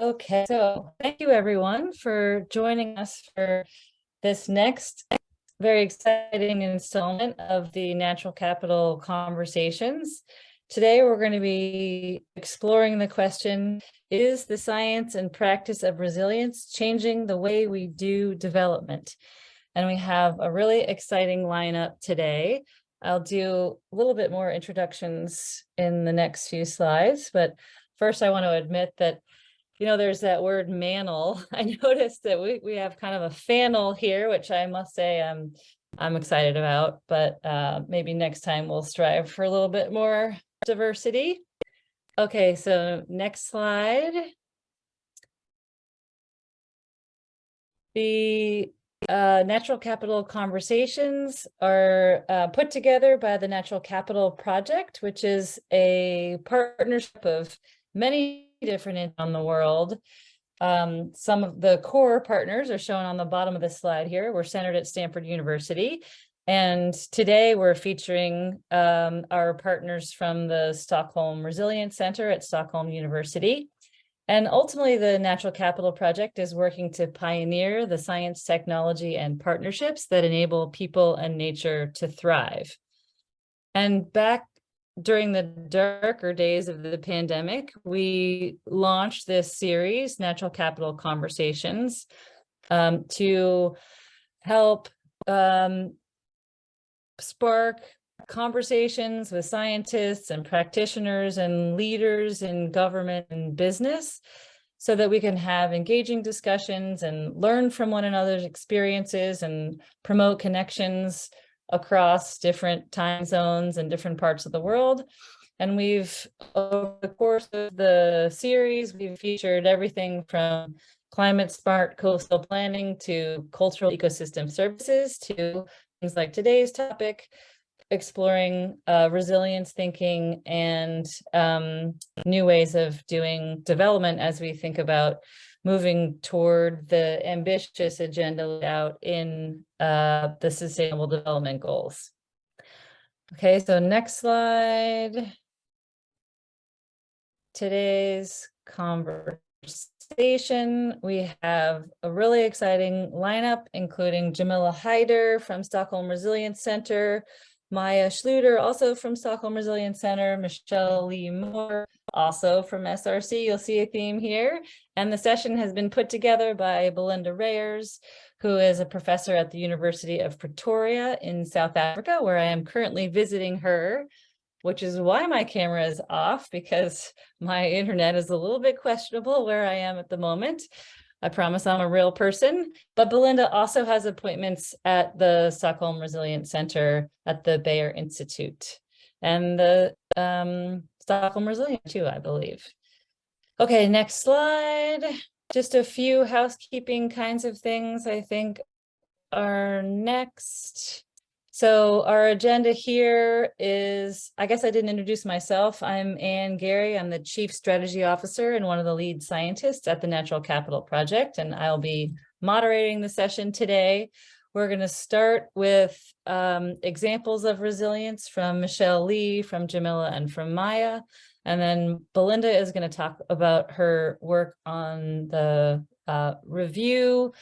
Okay, so thank you everyone for joining us for this next very exciting installment of the Natural Capital Conversations. Today, we're going to be exploring the question, is the science and practice of resilience changing the way we do development? And we have a really exciting lineup today. I'll do a little bit more introductions in the next few slides, but first I want to admit that you know, there's that word manel. I noticed that we, we have kind of a fannel here, which I must say I'm, I'm excited about, but uh, maybe next time we'll strive for a little bit more diversity. Okay, so next slide. The uh, Natural Capital Conversations are uh, put together by the Natural Capital Project, which is a partnership of many different on the world. Um, some of the core partners are shown on the bottom of the slide here. We're centered at Stanford University. And today we're featuring um, our partners from the Stockholm Resilience Center at Stockholm University. And ultimately, the Natural Capital Project is working to pioneer the science, technology, and partnerships that enable people and nature to thrive. And back during the darker days of the pandemic, we launched this series, Natural Capital Conversations, um, to help um, spark conversations with scientists and practitioners and leaders in government and business so that we can have engaging discussions and learn from one another's experiences and promote connections across different time zones and different parts of the world. And we've, over the course of the series, we've featured everything from climate smart coastal planning to cultural ecosystem services to things like today's topic, exploring uh, resilience thinking and um, new ways of doing development as we think about moving toward the ambitious agenda laid out in uh, the Sustainable Development Goals. Okay, so next slide. Today's conversation, we have a really exciting lineup, including Jamila Haider from Stockholm Resilience Center, Maya Schluter, also from Stockholm Resilience Center, Michelle Lee Moore, also from SRC. You'll see a theme here. And the session has been put together by Belinda Reyers, who is a professor at the University of Pretoria in South Africa, where I am currently visiting her, which is why my camera is off because my internet is a little bit questionable where I am at the moment. I promise I'm a real person. But Belinda also has appointments at the Stockholm Resilience Center at the Beijer Institute and the um, Stockholm Resilient too, I believe. Okay, next slide. Just a few housekeeping kinds of things I think are next. So our agenda here is, I guess I didn't introduce myself. I'm Anne Guerry. I'm the Chief Strategy Officer and one of the lead scientists at the Natural Capital Project, and I'll be moderating the session today. We're going to start with um, examples of resilience from Michelle Lee, from Jamila, and from Maya. And then Belinda is going to talk about her work on the uh, review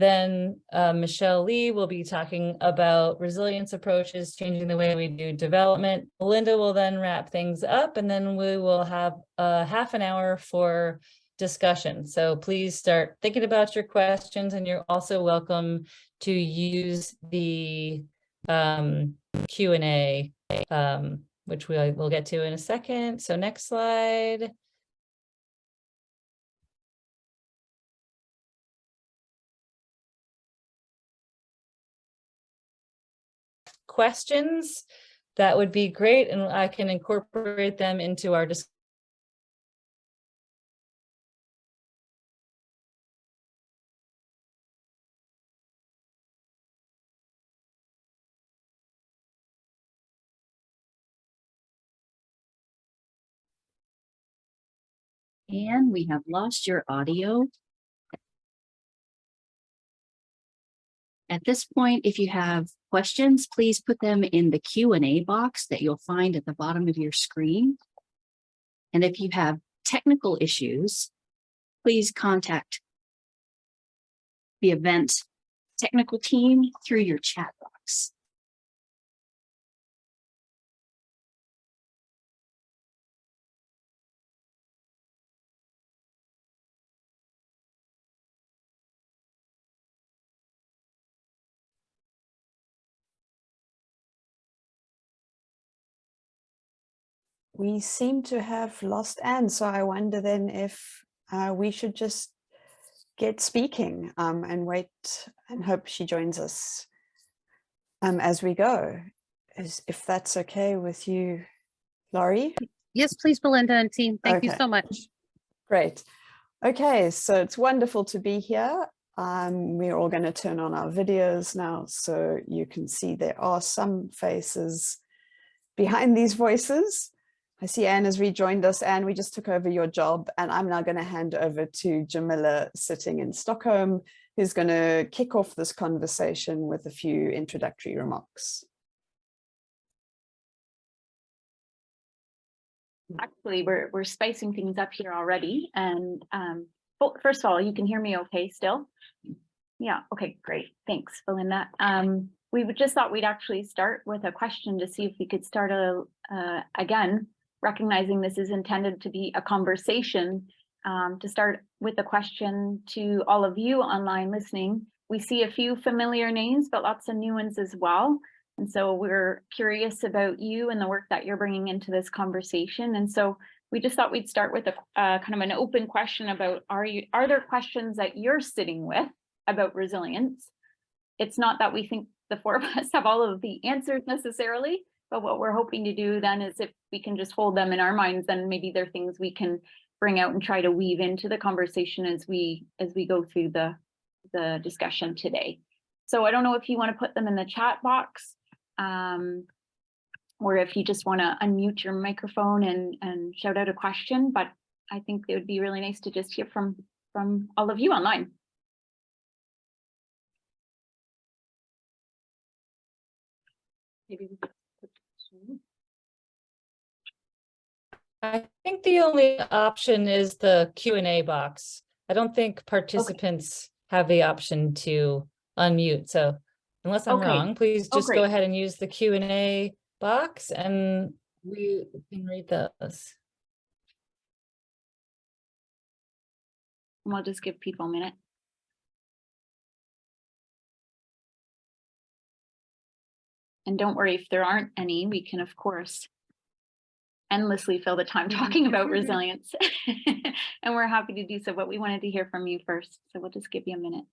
then uh, Michelle Lee will be talking about resilience approaches, changing the way we do development. Belinda will then wrap things up and then we will have a half an hour for discussion. So please start thinking about your questions and you're also welcome to use the um, Q&A, um, which we will get to in a second. So next slide. questions, that would be great. And I can incorporate them into our discussion. And we have lost your audio. At this point, if you have questions, please put them in the Q&A box that you'll find at the bottom of your screen. And if you have technical issues, please contact the event technical team through your chat box. We seem to have lost Anne, so I wonder then if uh, we should just get speaking um, and wait and hope she joins us um, as we go. Is if that's okay with you, Laurie? Yes, please, Belinda and team. Thank you so much. Great. Okay, so it's wonderful to be here. Um, we're all going to turn on our videos now so you can see there are some faces behind these voices. I see Anne has rejoined us. Anne, we just took over your job and I'm now going to hand over to Jamila sitting in Stockholm, who's going to kick off this conversation with a few introductory remarks. Actually, we're, we're spicing things up here already and, um, well, first of all, you can hear me okay still? Yeah, okay, great. Thanks, Belinda. Um, we just thought we'd actually start with a question to see if we could start a, uh, again, recognizing this is intended to be a conversation, um, to start with a question to all of you online listening. We see a few familiar names, but lots of new ones as well. And so we're curious about you and the work that you're bringing into this conversation. And so we just thought we'd start with a uh, kind of an open question about are you are there questions that you're sitting with about resilience? It's not that we think the four of us have all of the answers necessarily, but what we're hoping to do then is if we can just hold them in our minds, then maybe there are things we can bring out and try to weave into the conversation as we as we go through the the discussion today. So I don't know if you want to put them in the chat box um, or if you just want to unmute your microphone and, and shout out a question, but I think it would be really nice to just hear from, from all of you online. Maybe we could put this one. I think the only option is the Q and A box. I don't think participants have the option to unmute, so unless I'm Okay. wrong, please Oh, just go ahead and use the Q and A box and we can read those. And We'll just give people a minute. And don't worry, if there aren't any, we can, of course, endlessly fill the time mm-hmm. talking about mm-hmm. resilience. And we're happy to do so, but we wanted to hear from you first, so we'll just give you a minute.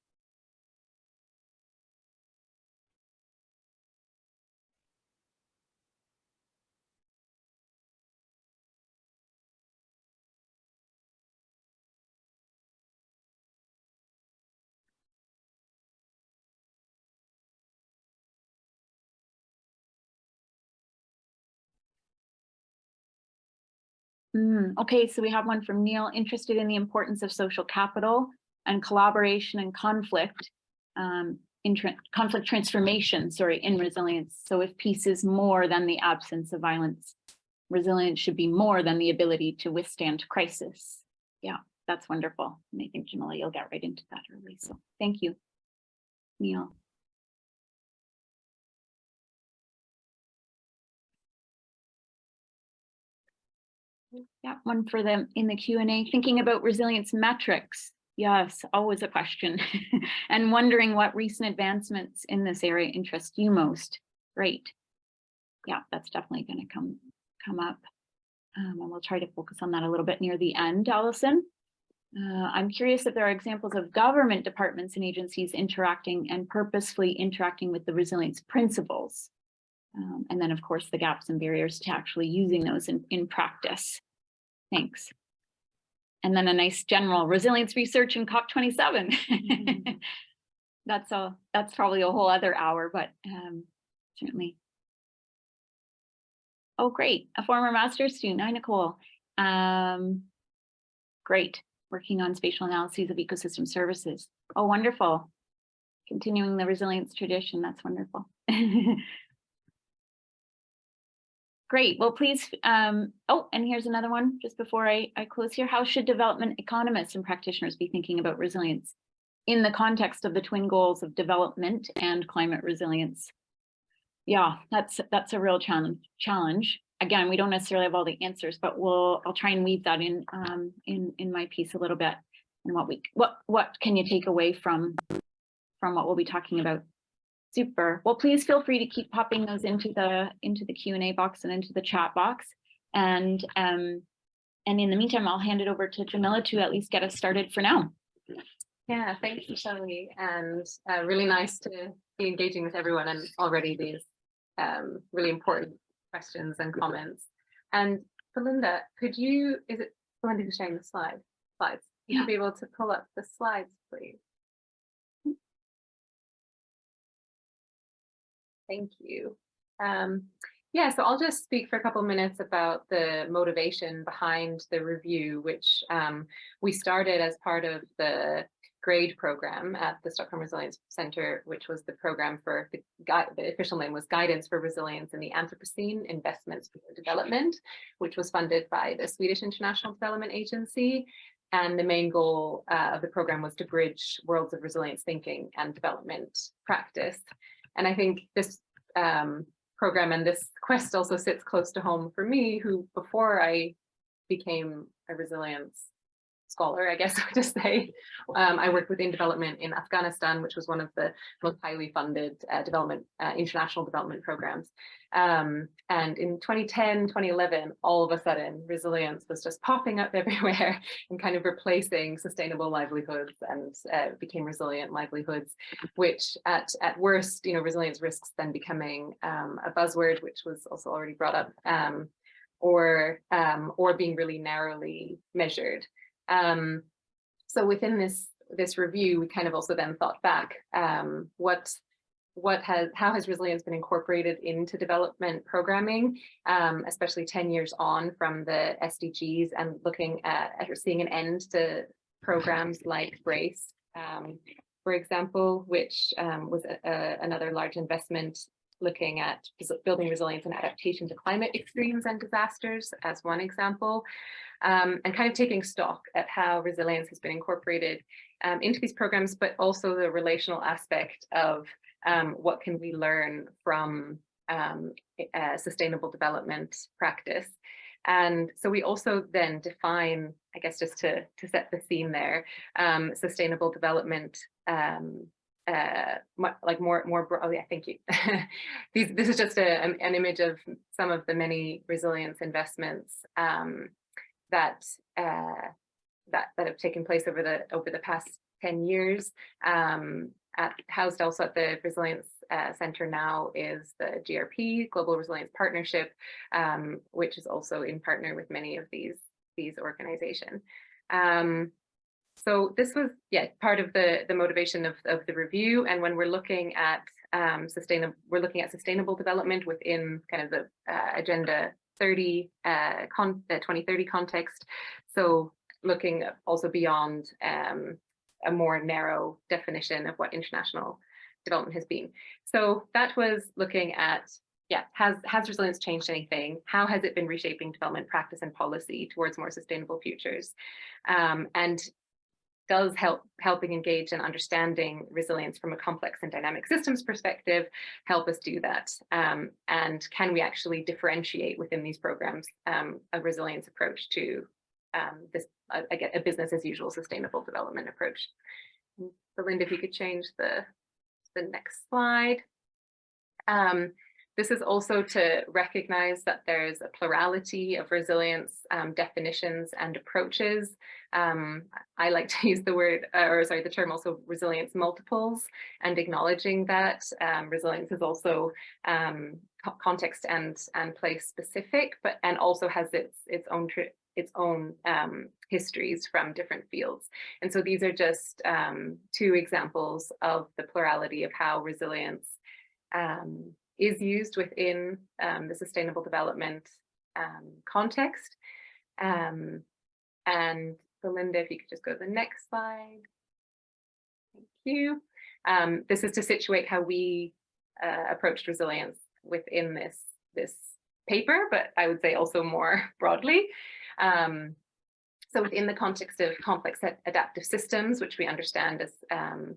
Hmm, okay, so we have one from Neil, interested in the importance of social capital and collaboration and conflict. Um, in tran- conflict transformation, sorry, in resilience. So if peace is more than the absence of violence, resilience should be more than the ability to withstand crisis. Yeah, that's wonderful. And I think Jamila, you'll get right into that early. So thank you, Neil. Yeah, one for them in the Q and A, thinking about resilience metrics. Yes, always a question. And wondering what recent advancements in this area interest you most. Great. Yeah, that's definitely going to come, come up. Um, and we'll try to focus on that a little bit near the end, Allison. Uh, I'm curious if there are examples of government departments and agencies interacting and purposefully interacting with the resilience principles. Um, and then, of course, the gaps and barriers to actually using those in, in practice. Thanks. And then a nice general resilience research in COP27. That's a, that's probably a whole other hour, but um, certainly. Oh, great. A former master's student. Hi, Nicole. Um, great. Working on spatial analyses of ecosystem services. Oh, wonderful. Continuing the resilience tradition. That's wonderful. great. Well, please, um, oh, and here's another one just before I, I close here. How should development economists and practitioners be thinking about resilience in the context of the twin goals of development and climate resilience? Yeah, that's that's a real challenge. Challenge. Again, we don't necessarily have all the answers, but we'll I'll try and weave that in um, in in my piece a little bit. And what we what what can you take away from from what we'll be talking about? Super. Well, please feel free to keep popping those into the into the Q and A box and into the chat box. And um, and in the meantime, I'll hand it over to Jamila to at least get us started for now. Yeah, thank you, Shelley, and uh, really nice to be engaging with everyone and already these um, really important questions and comments. And Belinda, could you, is it Belinda who's sharing the slide, slides? You Yeah. be able to pull up the slides, please. Thank you. Um, yeah, so I'll just speak for a couple minutes about the motivation behind the review, which um, we started as part of the GRAID program at the Stockholm Resilience Center, which was the program for the the official name was Guidance for Resilience in the Anthropocene Investments for Development, which was funded by the Swedish International Development Agency. And the main goal uh, of the program was to bridge worlds of resilience thinking and development practice. And I think this um, program and this quest also sits close to home for me, who before I became a resilience scholar, I guess I would just say. Um, I worked within development in Afghanistan, which was one of the most highly funded uh, development, uh, international development programs. Um, and in 2010, 2011, all of a sudden, resilience was just popping up everywhere and kind of replacing sustainable livelihoods and uh, became resilient livelihoods, which at, at worst, you know, resilience risks then becoming um, a buzzword, which was also already brought up, um, or, um, or being really narrowly measured. Um, so within this this review, we kind of also then thought back, um, what what has how has resilience been incorporated into development programming, um, especially 10 years on from the SDGs and looking at, at seeing an end to programs like BRACED, um, for example, which um, was a, a, another large investment looking at building resilience and adaptation to climate extremes and disasters as one example, um, and kind of taking stock at how resilience has been incorporated um, into these programs, but also the relational aspect of um, what can we learn from um, sustainable development practice. And so we also then define, I guess, just to, to set the scene there, um, sustainable development um, uh, like more, more, oh yeah, thank you. These, this is just a, an, an, image of some of the many resilience investments um, that, uh, that, that have taken place over the, over the past 10 years. Um, at, housed also at the Resilience uh, Center now is the GRP, Global Resilience Partnership, um, which is also in partner with many of these, these organizations. Um, so this was, yeah, part of the, the motivation of, of the review. And when we're looking at um, sustainable, we're looking at sustainable development within kind of the uh, Agenda 30, uh, con the 2030 context. So looking also beyond um, a more narrow definition of what international development has been. So that was looking at, yeah, has, has resilience changed anything? How has it been reshaping development practice and policy towards more sustainable futures? Um, and does help helping engage and understanding resilience from a complex and dynamic systems perspective help us do that um, and can we actually differentiate within these programs um, a resilience approach to um, this uh, again a business as usual sustainable development approach? Belinda if you could change the the next slide. Um, this is also to recognize that there's a plurality of resilience um, definitions and approaches. Um, I like to use the word, uh, or sorry, the term also resilience multiples and acknowledging that um, resilience is also um, context and, and place specific, but and also has its, its own its own um, histories from different fields. And so these are just um, two examples of the plurality of how resilience um, is used within um, the sustainable development um, context. Um, and Belinda, if you could just go to the next slide. Thank you. Um, this is to situate how we uh, approached resilience within this, this paper, but I would say also more broadly. Um, so within the context of complex adaptive systems, which we understand as um,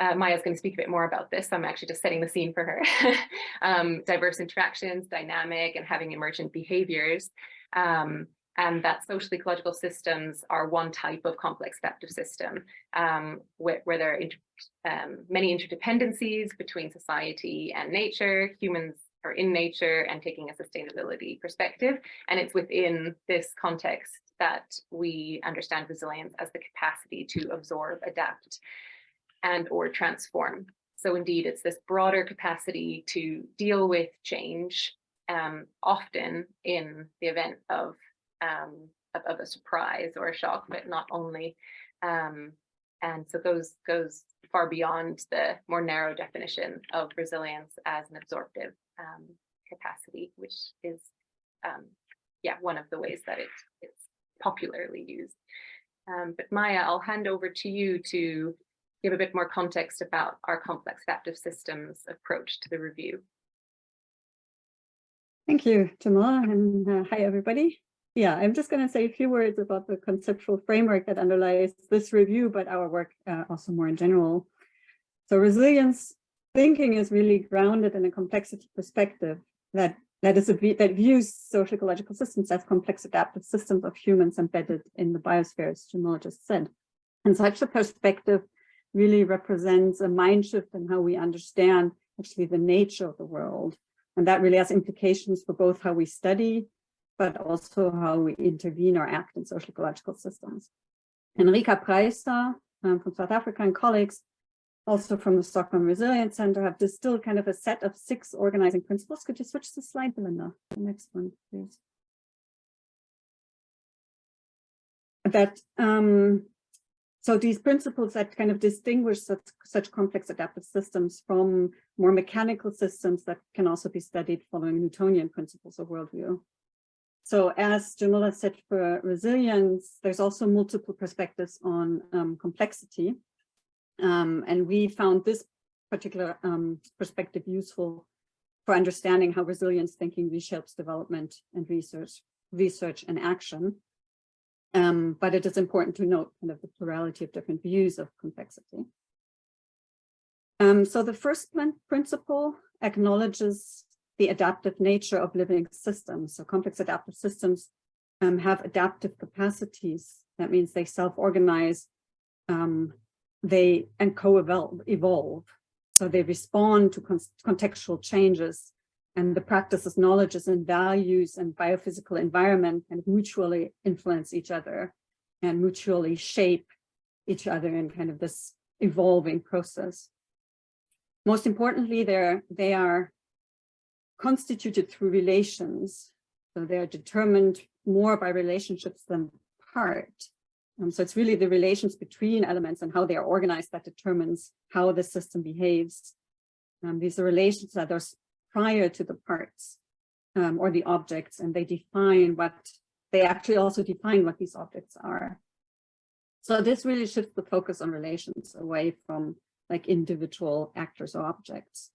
uh, Maya's going to speak a bit more about this. So I'm actually just setting the scene for her. um, diverse interactions, dynamic, and having emergent behaviors. Um, and that social ecological systems are one type of complex adaptive system um, where, where there are inter um, many interdependencies between society and nature, humans are in nature and taking a sustainability perspective. And it's within this context that we understand resilience as the capacity to absorb, adapt, and or transform. So indeed, it's this broader capacity to deal with change, um, often in the event of, um, of, of a surprise or a shock, but not only. Um, and so goes goes far beyond the more narrow definition of resilience as an absorptive um, capacity, which is, um, yeah, one of the ways that it, it's popularly used. Um, but Maya, I'll hand over to you to give a bit more context about our complex adaptive systems approach to the review. Thank you, Jamila, and uh, hi, everybody. Yeah, I'm just going to say a few words about the conceptual framework that underlies this review, but our work uh, also more in general. So resilience thinking is really grounded in a complexity perspective that that is a that views social ecological systems as complex adaptive systems of humans embedded in the biosphere, as Jamila just said. And such a perspective really represents a mind shift in how we understand actually the nature of the world. And that really has implications for both how we study, but also how we intervene or act in social ecological systems. Enrika Preiser um, from South Africa and colleagues, also from the Stockholm Resilience Center, have distilled kind of a set of six organizing principles. Could you switch the slide, Belinda? The next one, please. That um, so these principles that kind of distinguish such, such complex adaptive systems from more mechanical systems that can also be studied following Newtonian principles of worldview. So as Jamila said for resilience, there's also multiple perspectives on um, complexity. Um, and we found this particular um, perspective useful for understanding how resilience thinking reshapes development and research, research and action. Um, but it is important to note kind of the plurality of different views of complexity. Um, so the first principle acknowledges the adaptive nature of living systems. So complex adaptive systems um, have adaptive capacities. That means they self-organize, um, they and co-evolve. So they respond to con contextual changes and the practices, knowledges and values and biophysical environment of mutually influence each other and mutually shape each other in kind of this evolving process. Most importantly, they're, they are constituted through relations. So they are determined more by relationships than part. Um, so it's really the relations between elements and how they are organized that determines how the system behaves. Um, these are relations that are prior to the parts um, or the objects, and they define what, they actually also define what these objects are. So this really shifts the focus on relations away from like individual actors or objects.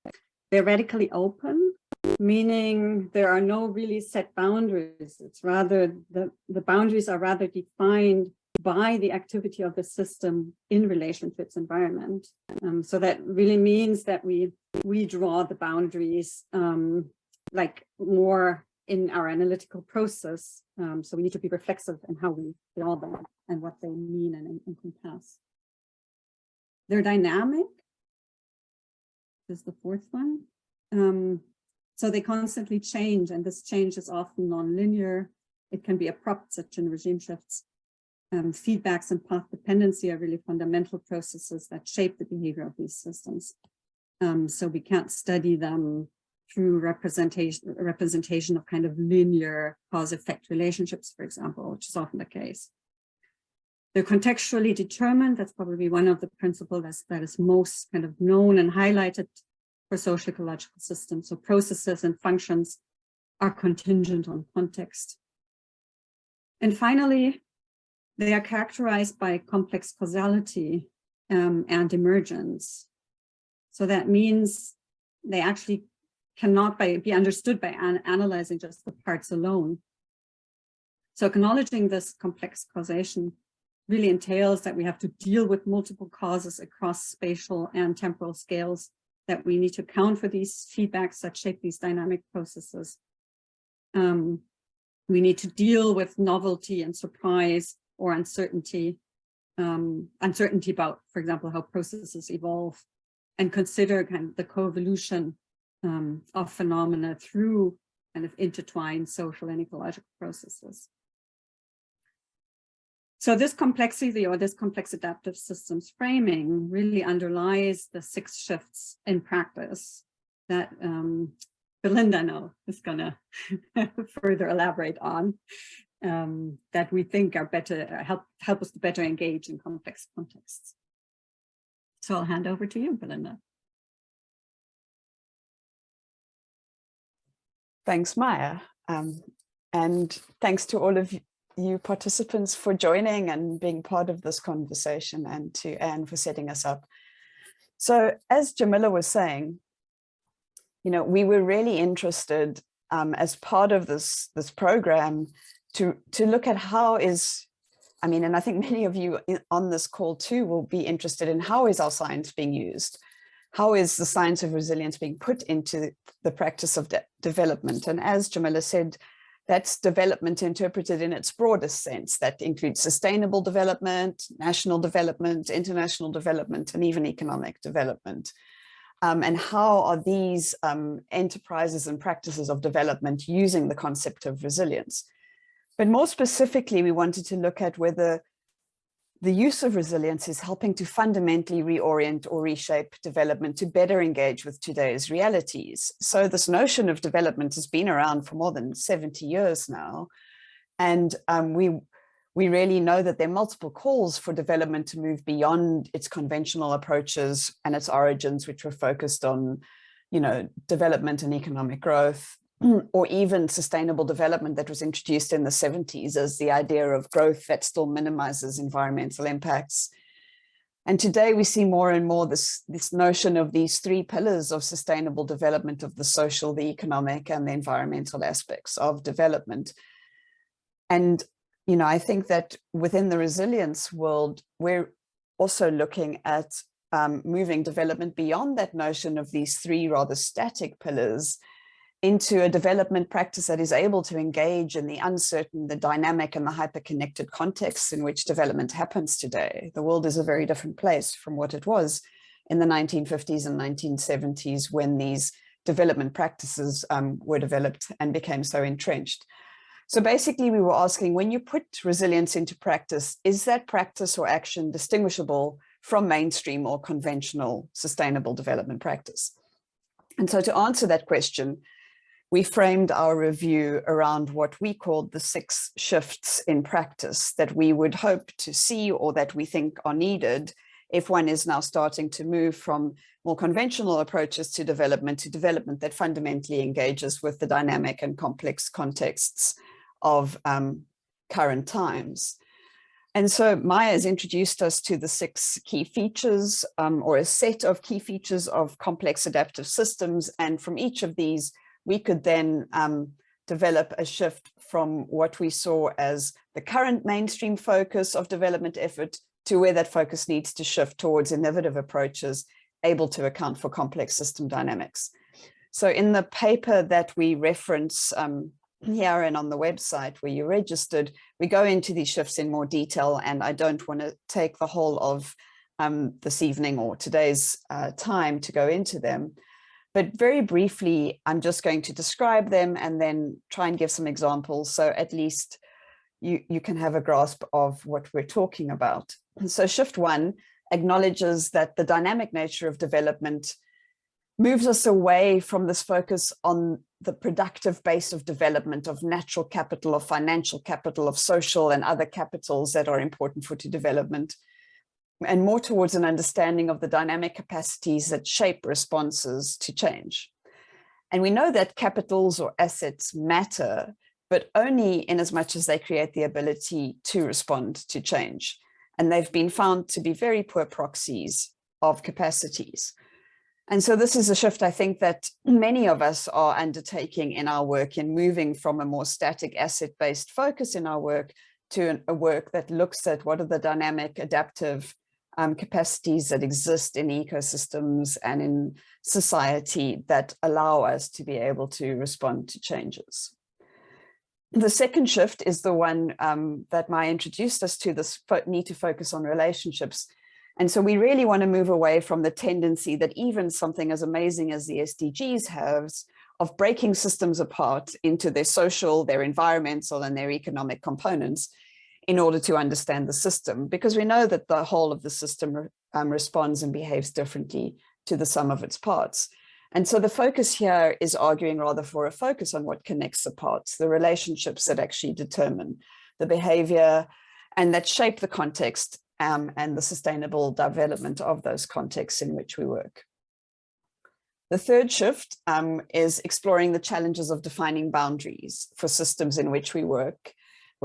They're radically open, meaning there are no really set boundaries. It's rather, the, the boundaries are rather defined by the activity of the system in relation to its environment. Um, so that really means that we we draw the boundaries um, like more in our analytical process. Um, so we need to be reflexive in how we draw them and what they mean and encompass. They're dynamic. This is the fourth one. Um, so they constantly change and this change is often non-linear. It can be abrupt, such in regime shifts. Um, feedbacks and path dependency are really fundamental processes that shape the behavior of these systems. Um, so we can't study them through representation, representation of kind of linear cause-effect relationships, for example, which is often the case. They're contextually determined. That's probably one of the principles that is most kind of known and highlighted for social ecological systems. So processes and functions are contingent on context. And finally, they are characterized by complex causality um, and emergence. So that means they actually cannot by, be understood by an, analyzing just the parts alone. So acknowledging this complex causation really entails that we have to deal with multiple causes across spatial and temporal scales, that we need to account for these feedbacks that shape these dynamic processes. Um, we need to deal with novelty and surprise or uncertainty, um, uncertainty about, for example, how processes evolve and consider kind of the co-evolution um, of phenomena through kind of intertwined social and ecological processes. So this complexity or this complex adaptive systems framing really underlies the six shifts in practice that um, Belinda now is going to further elaborate on um, that we think are better, help, help us to better engage in complex contexts. So I'll hand over to you, Belinda. Thanks, Maya. Um, and thanks to all of you participants for joining and being part of this conversation and to Anne for setting us up. So as Jamila was saying, you know, we were really interested um, as part of this, this program to, to look at how is, I mean, and I think many of you on this call too will be interested in how is our science being used? How is the science of resilience being put into the practice of de development? And as Jamila said, that's development interpreted in its broadest sense that includes sustainable development, national development, international development, and even economic development. Um, and how are these um, enterprises and practices of development using the concept of resilience? But more specifically, we wanted to look at whether the use of resilience is helping to fundamentally reorient or reshape development to better engage with today's realities. So this notion of development has been around for more than 70 years now. And um, we, we really know that there are multiple calls for development to move beyond its conventional approaches and its origins, which were focused on, you know, development and economic growth, or even sustainable development that was introduced in the 70s as the idea of growth that still minimizes environmental impacts. And today we see more and more this, this notion of these three pillars of sustainable development of the social, the economic and the environmental aspects of development. And, you know, I think that within the resilience world, we're also looking at um, moving development beyond that notion of these three rather static pillars into a development practice that is able to engage in the uncertain, the dynamic and the hyper-connected context in which development happens today. The world is a very different place from what it was in the 1950s and 1970s when these development practices um, were developed and became so entrenched. So basically we were asking when you put resilience into practice, is that practice or action distinguishable from mainstream or conventional sustainable development practice? And so to answer that question, we framed our review around what we called the six shifts in practice that we would hope to see or that we think are needed if one is now starting to move from more conventional approaches to development to development that fundamentally engages with the dynamic and complex contexts of um, current times. And so Maya has introduced us to the six key features um, or a set of key features of complex adaptive systems. And from each of these, we could then um, develop a shift from what we saw as the current mainstream focus of development effort to where that focus needs to shift towards innovative approaches able to account for complex system dynamics. So in the paper that we reference um, here and on the website where you registered, we go into these shifts in more detail and I don't want to take the whole of um, this evening or today's uh, time to go into them. But very briefly, I'm just going to describe them and then try and give some examples. So at least you, you can have a grasp of what we're talking about. So shift one acknowledges that the dynamic nature of development moves us away from this focus on the productive base of development of natural capital, of financial capital, of social and other capitals that are important for to development and more towards an understanding of the dynamic capacities that shape responses to change. And we know that capitals or assets matter, but only in as much as they create the ability to respond to change. And they've been found to be very poor proxies of capacities. And so this is a shift I think that many of us are undertaking in our work in moving from a more static asset-based focus in our work to an, a work that looks at what are the dynamic adaptive um, capacities that exist in ecosystems and in society that allow us to be able to respond to changes. The second shift is the one um, that Maya introduced us to, this need to focus on relationships and so we really want to move away from the tendency that even something as amazing as the SDGs has of breaking systems apart into their social, their environmental and their economic components in order to understand the system, because we know that the whole of the system um, responds and behaves differently to the sum of its parts. And so the focus here is arguing rather for a focus on what connects the parts, the relationships that actually determine the behavior and that shape the context um, and the sustainable development of those contexts in which we work. The third shift um, is exploring the challenges of defining boundaries for systems in which we work,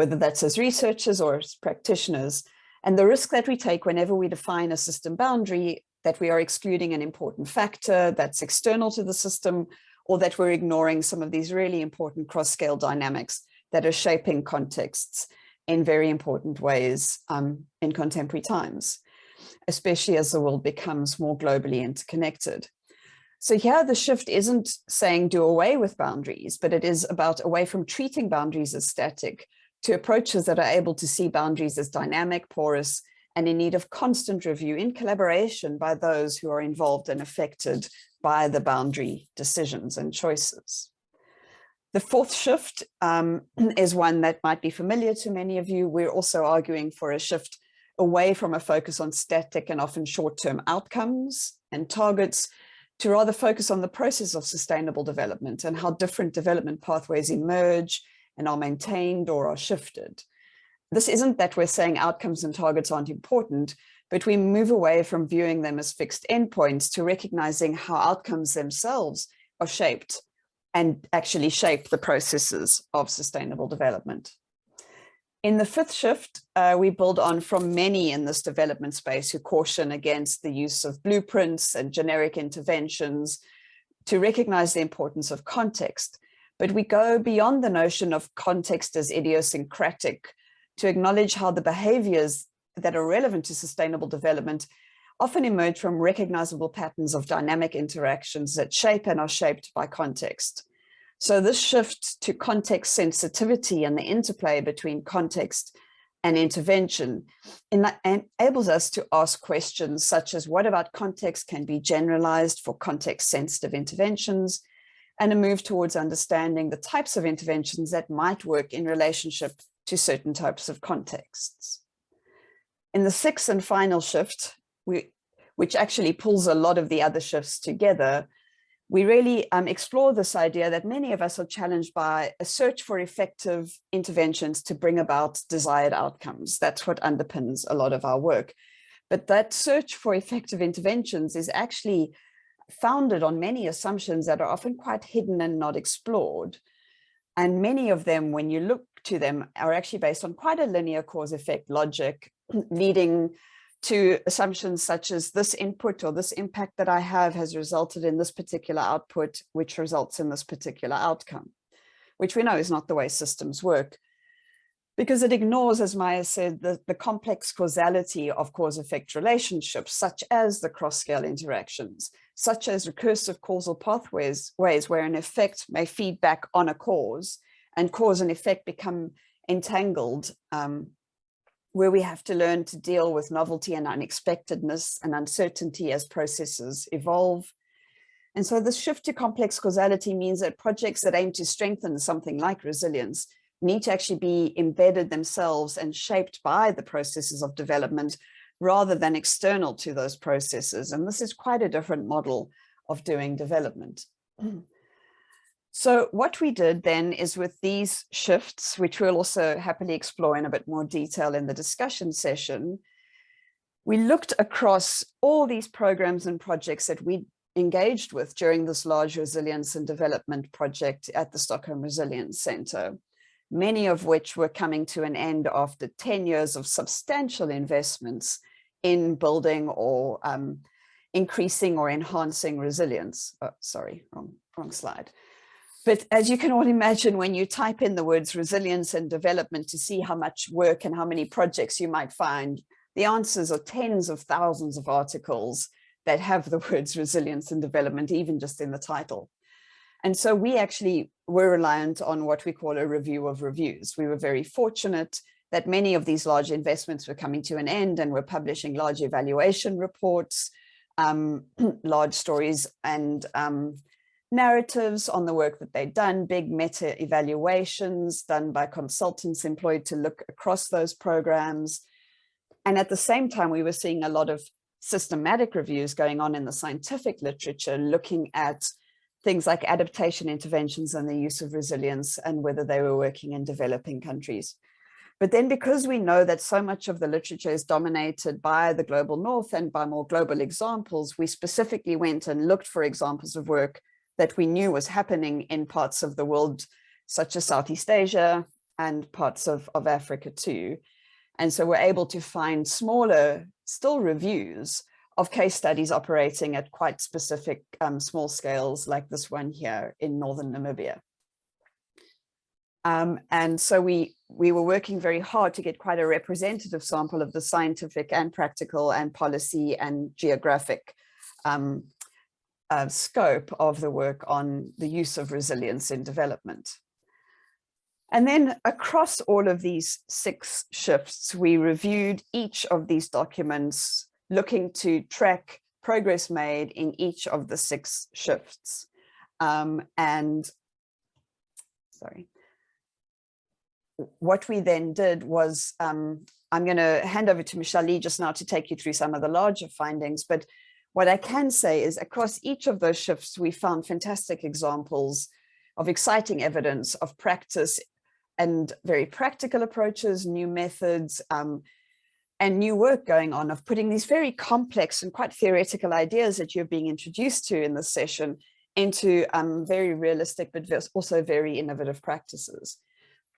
whether that's as researchers or as practitioners, and the risk that we take whenever we define a system boundary that we are excluding an important factor that's external to the system, or that we're ignoring some of these really important cross-scale dynamics that are shaping contexts in very important ways um, in contemporary times, especially as the world becomes more globally interconnected. So here the shift isn't saying do away with boundaries, but it is about away from treating boundaries as static to approaches that are able to see boundaries as dynamic, porous, and in need of constant review in collaboration by those who are involved and affected by the boundary decisions and choices. The fourth shift um, is one that might be familiar to many of you. We're also arguing for a shift away from a focus on static and often short-term outcomes and targets to rather focus on the process of sustainable development and how different development pathways emerge and are maintained or are shifted. This isn't that we're saying outcomes and targets aren't important, but we move away from viewing them as fixed endpoints to recognizing how outcomes themselves are shaped and actually shape the processes of sustainable development. In the fifth shift, uh, we build on from many in this development space who caution against the use of blueprints and generic interventions to recognize the importance of context. But we go beyond the notion of context as idiosyncratic to acknowledge how the behaviors that are relevant to sustainable development often emerge from recognizable patterns of dynamic interactions that shape and are shaped by context. So this shift to context sensitivity and the interplay between context and intervention enables us to ask questions such as what about context can be generalized for context sensitive interventions and a move towards understanding the types of interventions that might work in relationship to certain types of contexts. In the sixth and final shift, we, which actually pulls a lot of the other shifts together, we really um, explore this idea that many of us are challenged by a search for effective interventions to bring about desired outcomes. That's what underpins a lot of our work. But that search for effective interventions is actually founded on many assumptions that are often quite hidden and not explored. And many of them, when you look to them, are actually based on quite a linear cause effect logic, leading to assumptions such as this input or this impact that I have has resulted in this particular output, which results in this particular outcome, which we know is not the way systems work because it ignores, as Maya said, the, the complex causality of cause-effect relationships, such as the cross-scale interactions, such as recursive causal pathways, ways where an effect may feed back on a cause and cause and effect become entangled um, where we have to learn to deal with novelty and unexpectedness and uncertainty as processes evolve. And so this shift to complex causality means that projects that aim to strengthen something like resilience need to actually be embedded themselves and shaped by the processes of development rather than external to those processes. And this is quite a different model of doing development. Mm. So what we did then is with these shifts, which we'll also happily explore in a bit more detail in the discussion session, we looked across all these programs and projects that we engaged with during this large resilience and development project at the Stockholm Resilience Center, many of which were coming to an end after 10 years of substantial investments in building or um, increasing or enhancing resilience. Oh, sorry, wrong, wrong slide. But as you can all imagine, when you type in the words resilience and development to see how much work and how many projects you might find, the answers are tens of thousands of articles that have the words resilience and development, even just in the title. And so we actually were reliant on what we call a review of reviews. We were very fortunate that many of these large investments were coming to an end and were publishing large evaluation reports, um, large stories and um, narratives on the work that they'd done, big meta evaluations done by consultants employed to look across those programs. And at the same time, we were seeing a lot of systematic reviews going on in the scientific literature, looking at things like adaptation interventions and the use of resilience and whether they were working in developing countries. But then because we know that so much of the literature is dominated by the global north and by more global examples, we specifically went and looked for examples of work that we knew was happening in parts of the world, such as Southeast Asia and parts of, of Africa too. And so we're able to find smaller, still reviews of case studies operating at quite specific um, small scales like this one here in Northern Namibia. Um, and so we, we were working very hard to get quite a representative sample of the scientific and practical and policy and geographic um, uh, scope of the work on the use of resilience in development. And then across all of these six shifts, we reviewed each of these documents looking to track progress made in each of the six shifts. Um, and sorry, what we then did was, um, I'm going to hand over to Michelle Lee just now to take you through some of the larger findings, but what I can say is across each of those shifts, we found fantastic examples of exciting evidence of practice and very practical approaches, new methods, um, and new work going on of putting these very complex and quite theoretical ideas that you're being introduced to in this session into um, very realistic, but also very innovative practices.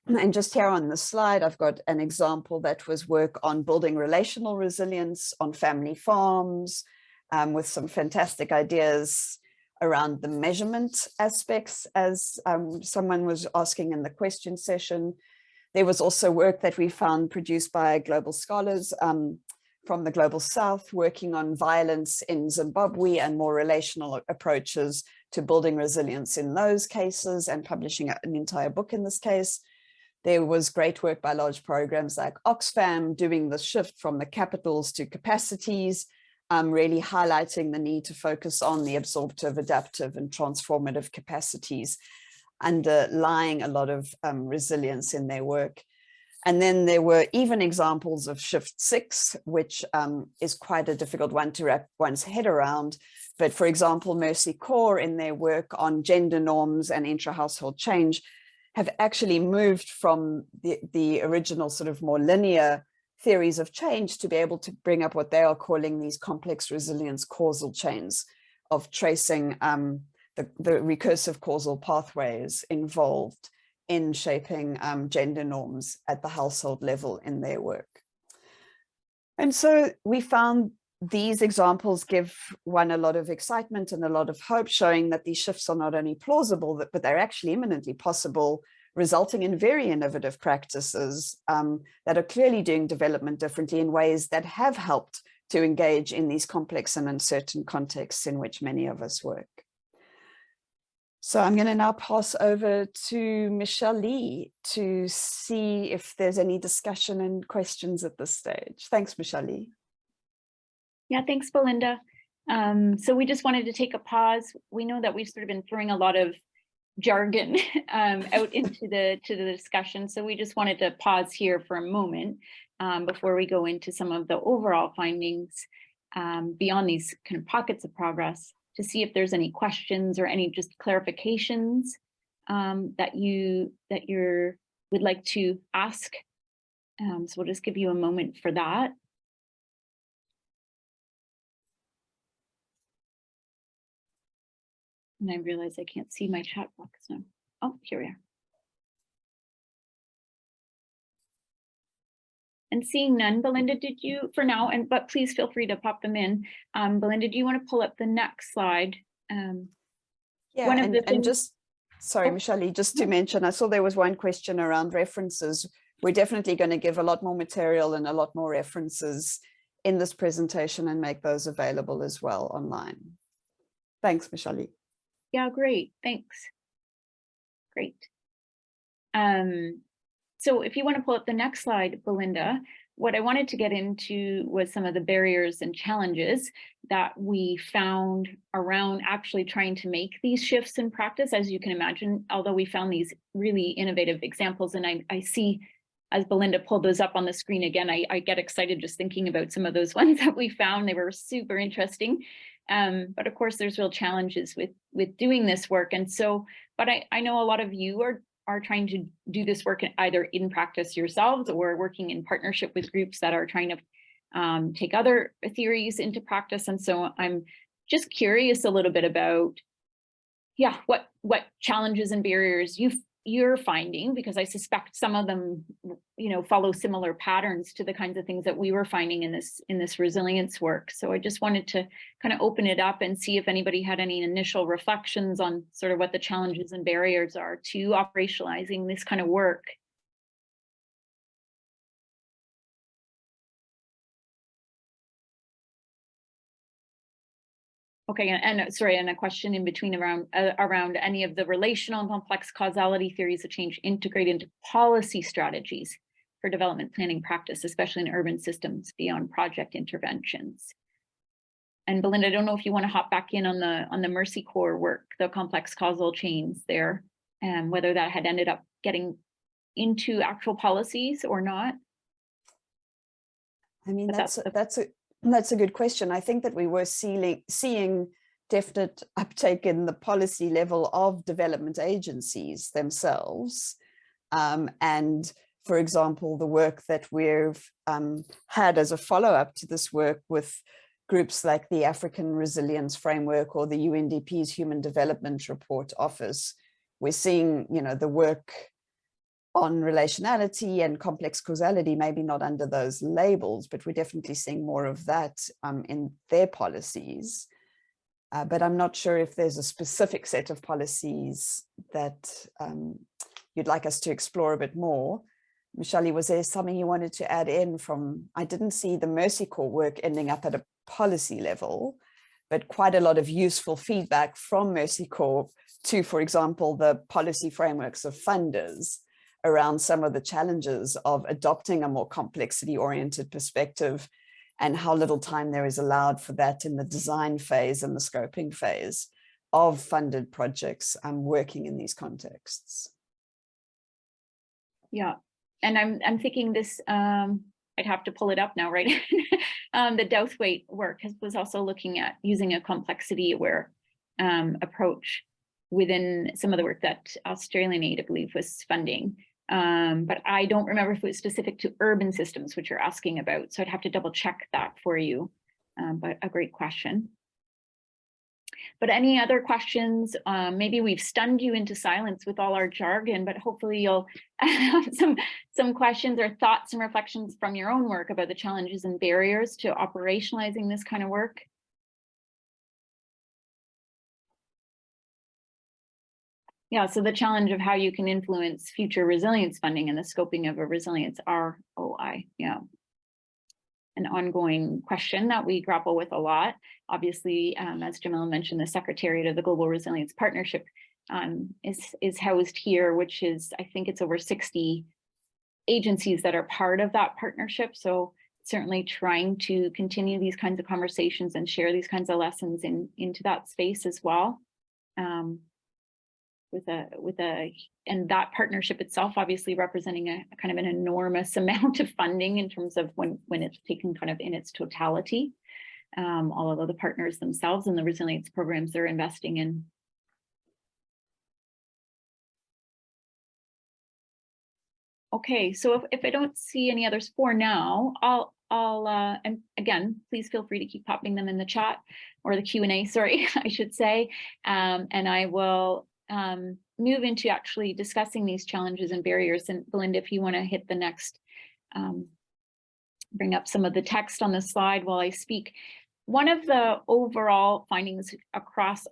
And just here on the slide, I've got an example that was work on building relational resilience on family farms um, with some fantastic ideas around the measurement aspects as um, someone was asking in the question session. There was also work that we found produced by global scholars um, from the global south working on violence in Zimbabwe and more relational approaches to building resilience in those cases and publishing an entire book in this case. There was great work by large programs like Oxfam doing the shift from the capitals to capacities, um, really highlighting the need to focus on the absorptive, adaptive and transformative capacities underlying a lot of um, resilience in their work. And then there were even examples of shift six, which um, is quite a difficult one to wrap one's head around. But for example, Mercy Corps in their work on gender norms and intra-household change have actually moved from the, the original sort of more linear theories of change to be able to bring up what they are calling these complex resilience causal chains of tracing um, the, the, recursive causal pathways involved in shaping um, gender norms at the household level in their work. And so we found these examples give one a lot of excitement and a lot of hope, showing that these shifts are not only plausible, but they're actually imminently possible, resulting in very innovative practices um, that are clearly doing development differently in ways that have helped to engage in these complex and uncertain contexts in which many of us work. So I'm going to now pass over to Michelle Lee to see if there's any discussion and questions at this stage. Thanks, Michelle Lee. Yeah, thanks, Belinda. Um, so we just wanted to take a pause. We know that we've sort of been throwing a lot of jargon um, out into the to the discussion. So we just wanted to pause here for a moment um, before we go into some of the overall findings um, beyond these kind of pockets of progress to see if there's any questions or any just clarifications um, that you that you're would like to ask. Um, so we'll just give you a moment for that. And I realize I can't see my chat box now. Oh, here we are. And seeing none, Belinda, did you, for now, and but please feel free to pop them in. Um, Belinda, do you want to pull up the next slide? Um, Yeah, One of and, the and just, sorry, Oh, Michelle, just to mention, I saw there was one question around references. We're definitely going to give a lot more material and a lot more references in this presentation and make those available as well online. Thanks, Michelle. Yeah, great, thanks. Great. Um, so if you want to pull up the next slide, Belinda, what I wanted to get into was some of the barriers and challenges that we found around actually trying to make these shifts in practice. As you can imagine, although we found these really innovative examples and I, I see as Belinda pulled those up on the screen again, I, I get excited just thinking about some of those ones that we found. They were super interesting. Um, but of course, there's real challenges with with doing this work. And so, but I, I know a lot of you are are trying to do this work either in practice yourselves or working in partnership with groups that are trying to um, take other theories into practice. And so I'm just curious a little bit about, yeah, what what challenges and barriers you you're finding because I suspect some of them, you know, follow similar patterns to the kinds of things that we were finding in this in this resilience work. So I just wanted to kind of open it up and see if anybody had any initial reflections on sort of what the challenges and barriers are to operationalizing this kind of work. Okay, and, and sorry, and a question in between around uh, around any of the relational and complex causality theories of change integrate into policy strategies for development planning practice, especially in urban systems beyond project interventions. And Belinda, I don't know if you want to hop back in on the on the Mercy Corps work, the complex causal chains there, and whether that had ended up getting into actual policies or not. I mean, But that's, that's a- that's a, that's a good question. I think that we were seeing, seeing definite uptake in the policy level of development agencies themselves. Um, and for example, the work that we've um, had as a follow-up to this work with groups like the African Resilience Framework or the UNDP's Human Development Report Office, we're seeing, you know, the work on relationality and complex causality, maybe not under those labels, but we're definitely seeing more of that um, in their policies. Uh, but I'm not sure if there's a specific set of policies that um, you'd like us to explore a bit more. Michelle, was there something you wanted to add in from, I didn't see the Mercy Corps work ending up at a policy level, but quite a lot of useful feedback from Mercy Corps to, for example, the policy frameworks of funders around some of the challenges of adopting a more complexity oriented perspective and how little time there is allowed for that in the design phase and the scoping phase of funded projects um, working in these contexts. Yeah, and I'm I'm thinking this um I'd have to pull it up now, right? um the Douthwaite work has was also looking at using a complexity aware um approach within some of the work that Australian Aid, I believe, was funding. Um, but I don't remember if it was specific to urban systems, which you're asking about. So I'd have to double check that for you. Um, but a great question. But any other questions? Um, maybe we've stunned you into silence with all our jargon, but hopefully you'll have some, some questions or thoughts and reflections from your own work about the challenges and barriers to operationalizing this kind of work. Yeah, so the challenge of how you can influence future resilience funding and the scoping of a resilience ROI, yeah. An ongoing question that we grapple with a lot. Obviously, um, as Jamila mentioned, the Secretariat of the Global Resilience Partnership um, is, is housed here, which is, I think it's over 60 agencies that are part of that partnership. So certainly trying to continue these kinds of conversations and share these kinds of lessons in, into that space as well. Um, with a with a and that partnership itself obviously representing a, a kind of an enormous amount of funding in terms of when when it's taken kind of in its totality um, all of the partners themselves and the resilience programs they're investing in okay so if, if i don't see any others for now i'll I'll, uh, and again, please feel free to keep popping them in the chat or the Q&A, sorry, I should say. Um, and I will um, move into actually discussing these challenges and barriers. And Belinda, if you want to hit the next um, bring up some of the text on the slide while I speak. One of the overall findings across,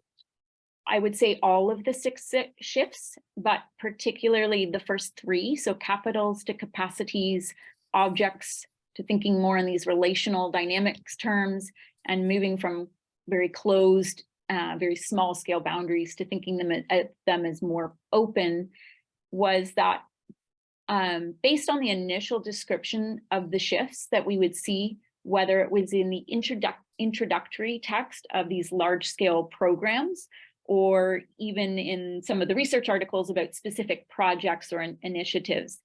I would say all of the six shifts, but particularly the first three, so capitals to capacities, objects to thinking more in these relational dynamics terms, and moving from very closed, uh, very small scale boundaries to thinking them, at them as more open, was that um, based on the initial description of the shifts that we would see, whether it was in the introduc- introductory text of these large scale programs, or even in some of the research articles about specific projects or in- initiatives,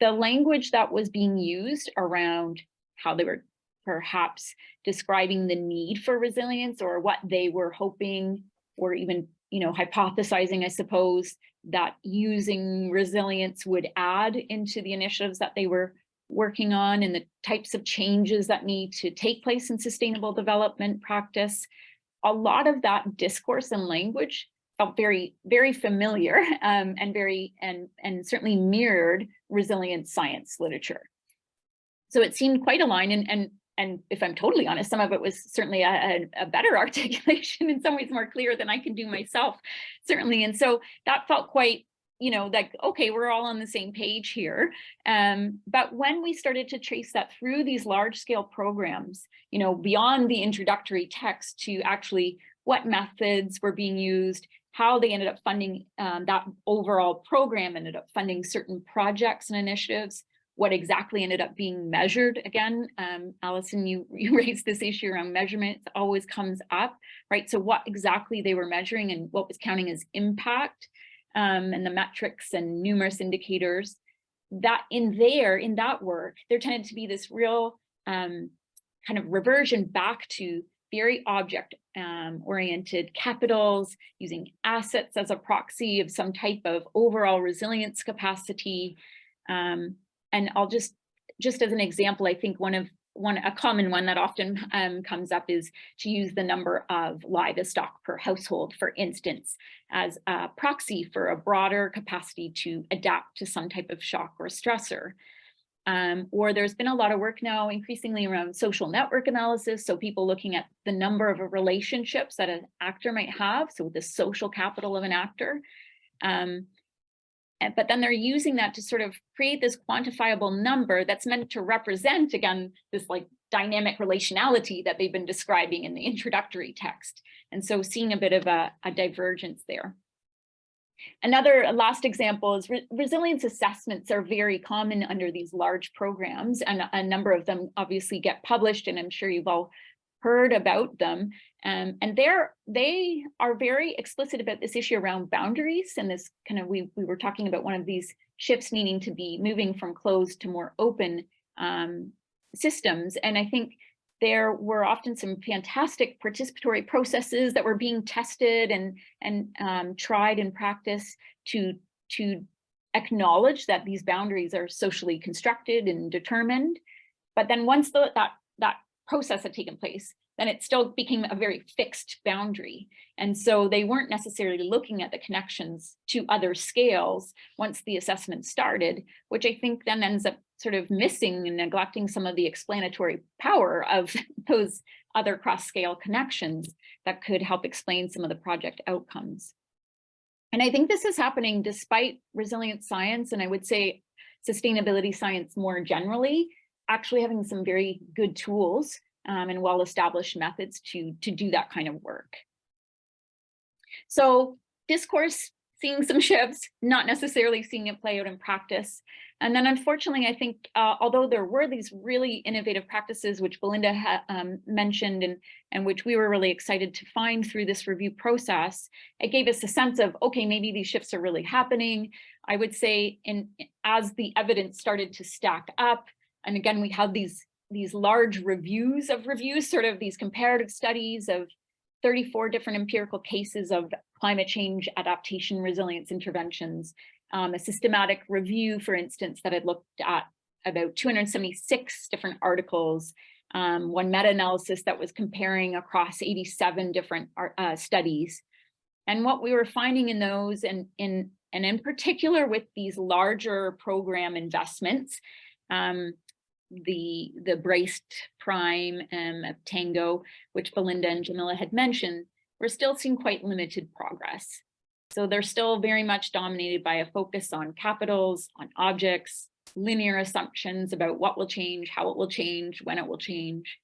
the language that was being used around how they were perhaps describing the need for resilience or what they were hoping or even you know hypothesizing i suppose that using resilience would add into the initiatives that they were working on and the types of changes that need to take place in sustainable development practice. A lot of that discourse and language felt very very familiar um, and very and and certainly mirrored resilient science literature. So it seemed quite aligned and and and if I'm totally honest, some of it was certainly a, a, better articulation, in some ways more clear than I can do myself, certainly. And so that felt quite, you know, like, okay, we're all on the same page here. Um, but when we started to trace that through these large scale programs, you know, beyond the introductory text to actually what methods were being used, how they ended up funding um, that overall program ended up funding certain projects and initiatives, what exactly ended up being measured again. Um, Allison, you, you raised this issue around measurement, it always comes up, right? So what exactly they were measuring and what was counting as impact um, and the metrics and numerous indicators that in there, in that work, there tended to be this real um, kind of reversion back to very object um, oriented capitals, using assets as a proxy of some type of overall resilience capacity. Um, and I'll just, just as an example, I think one of one, a common one that often um, comes up is to use the number of livestock per household, for instance, as a proxy for a broader capacity to adapt to some type of shock or stressor. Um, or there's been a lot of work now increasingly around social network analysis. So people looking at the number of relationships that an actor might have. So the social capital of an actor. Um, but then they're using that to sort of create this quantifiable number that's meant to represent, again, this like dynamic relationality that they've been describing in the introductory text. And so seeing a bit of a, a divergence there. Another last example is re resilience assessments are very common under these large programs and a number of them obviously get published and I'm sure you've all heard about them. Um, and they're, they are very explicit about this issue around boundaries and this kind of, we, we were talking about one of these shifts needing to be moving from closed to more open um, systems. And I think there were often some fantastic participatory processes that were being tested and, and um, tried in practice to, to acknowledge that these boundaries are socially constructed and determined. But then once the, that, that process had taken place, then it still became a very fixed boundary. And so they weren't necessarily looking at the connections to other scales once the assessment started, which I think then ends up sort of missing and neglecting some of the explanatory power of those other cross-scale connections that could help explain some of the project outcomes. And I think this is happening despite resilient science, and I would say sustainability science more generally, actually having some very good tools um, and well-established methods to, to do that kind of work. So discourse, seeing some shifts, not necessarily seeing it play out in practice. And then unfortunately, I think, uh, although there were these really innovative practices, which Belinda um, mentioned and, and which we were really excited to find through this review process, it gave us a sense of, okay, maybe these shifts are really happening. I would say in, as the evidence started to stack up, and again, we had these, these large reviews of reviews, sort of these comparative studies of 34 different empirical cases of climate change adaptation resilience interventions, um, a systematic review, for instance, that had looked at about 276 different articles, um, one meta-analysis that was comparing across 87 different uh, studies. And what we were finding in those, and in, and in particular with these larger program investments, um, the, the BRACED PRIME and of Tango, which Belinda and Jamila had mentioned, we're still seeing quite limited progress. So they're still very much dominated by a focus on capitals, on objects, linear assumptions about what will change, how it will change, when it will change.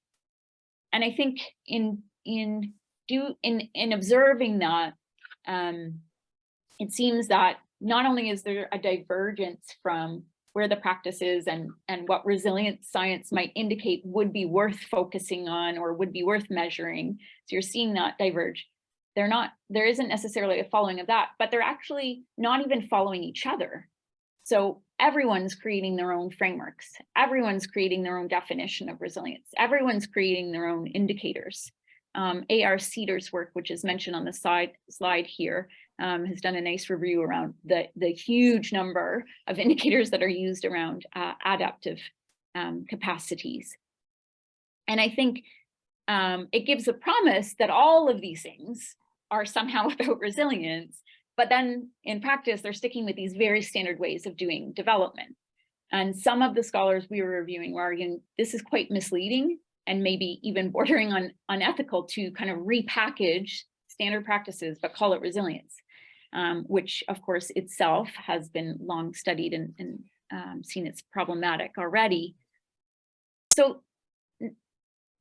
And I think in in do in in observing that, um, it seems that not only is there a divergence from where the practice is and and what resilient science might indicate would be worth focusing on or would be worth measuring. So you're seeing that diverge. They're not, there isn't necessarily a following of that, but they're actually not even following each other. So everyone's creating their own frameworks. Everyone's creating their own definition of resilience. Everyone's creating their own indicators. Um, AR Siders' work, which is mentioned on the side slide here, um, has done a nice review around the, the huge number of indicators that are used around uh, adaptive um, capacities. And I think um, it gives a promise that all of these things are somehow about resilience, but then in practice, they're sticking with these very standard ways of doing development. And some of the scholars we were reviewing were arguing this is quite misleading and maybe even bordering on unethical to kind of repackage standard practices, but call it resilience, um, which of course itself has been long studied and, and um, seen it's problematic already. So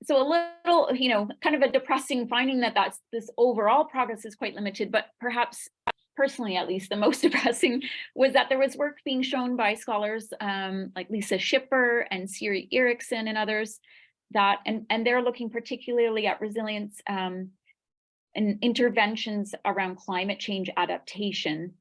so a little, you know, kind of a depressing finding that that's this overall progress is quite limited, but perhaps personally, at least the most depressing was that there was work being shown by scholars um, like Lisa Schipper and Siri Eriksen and others that, and, and they're looking particularly at resilience um, and interventions around climate change adaptation.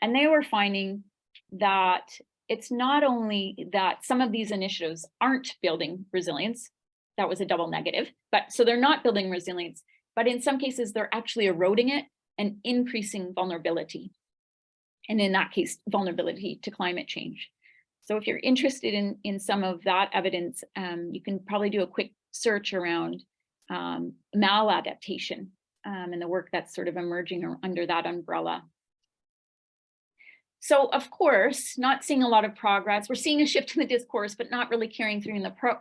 And they were finding that it's not only that some of these initiatives aren't building resilience, that was a double negative. But so they're not building resilience, but in some cases they're actually eroding it and increasing vulnerability. And in that case, vulnerability to climate change. So if you're interested in, in some of that evidence, um, you can probably do a quick search around um, maladaptation um, and the work that's sort of emerging under that umbrella. So of course, not seeing a lot of progress. We're seeing a shift in the discourse, but not really carrying through in the pro,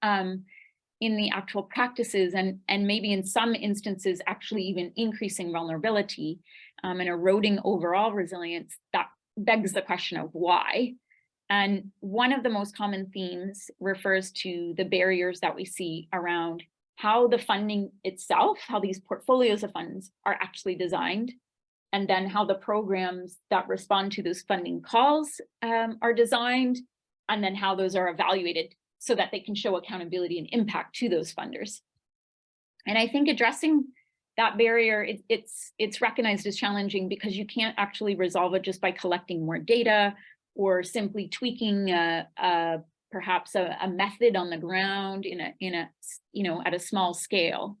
um, in the actual practices and, and maybe in some instances actually even increasing vulnerability um, and eroding overall resilience, that begs the question of why. And one of the most common themes refers to the barriers that we see around how the funding itself, how these portfolios of funds are actually designed, and then how the programs that respond to those funding calls um, are designed, and then how those are evaluated so that they can show accountability and impact to those funders. And I think addressing that barrier, it, it's, it's recognized as challenging because you can't actually resolve it just by collecting more data or simply tweaking a, a perhaps a, a, method on the ground in a, in a, you know, at a small scale.